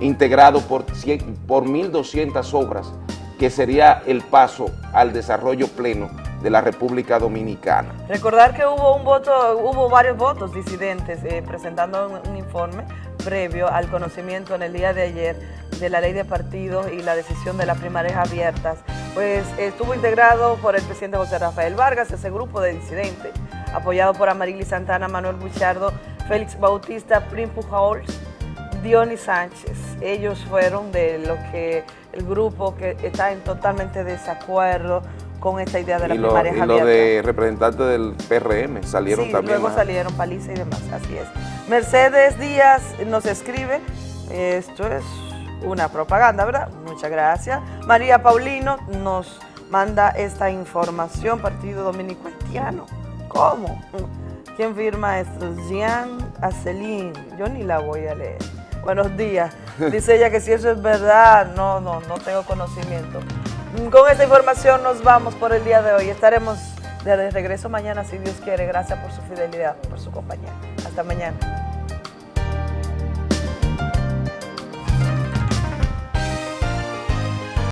integrado por, 100 por 1.200 obras, que sería el paso al desarrollo pleno de la República Dominicana. recordar que hubo un voto, hubo varios votos disidentes eh, presentando un, un informe previo al conocimiento en el día de ayer de la ley de partidos y la decisión de las primarias abiertas. Pues estuvo integrado por el presidente José Rafael Vargas, ese grupo de disidentes, apoyado por Amarili Santana, Manuel Buchardo, Félix Bautista, Prim Pujols, Dionis Sánchez. Ellos fueron de lo que el grupo que está en totalmente desacuerdo con esta idea de las lo, primarias y lo de representantes del PRM salieron Sí, también. luego salieron Paliza y demás, así es. Mercedes Díaz nos escribe, esto es una propaganda, ¿verdad? Muchas gracias. María Paulino nos manda esta información, Partido Dominico Haitiano. ¿Cómo? ¿Quién firma esto? Jean Acelín. Yo ni la voy a leer. Buenos días. Dice ella que si eso es verdad, no, no, no tengo conocimiento. Con esta información nos vamos por el día de hoy. Estaremos de regreso mañana si Dios quiere. Gracias por su fidelidad, por su compañía. Hasta mañana.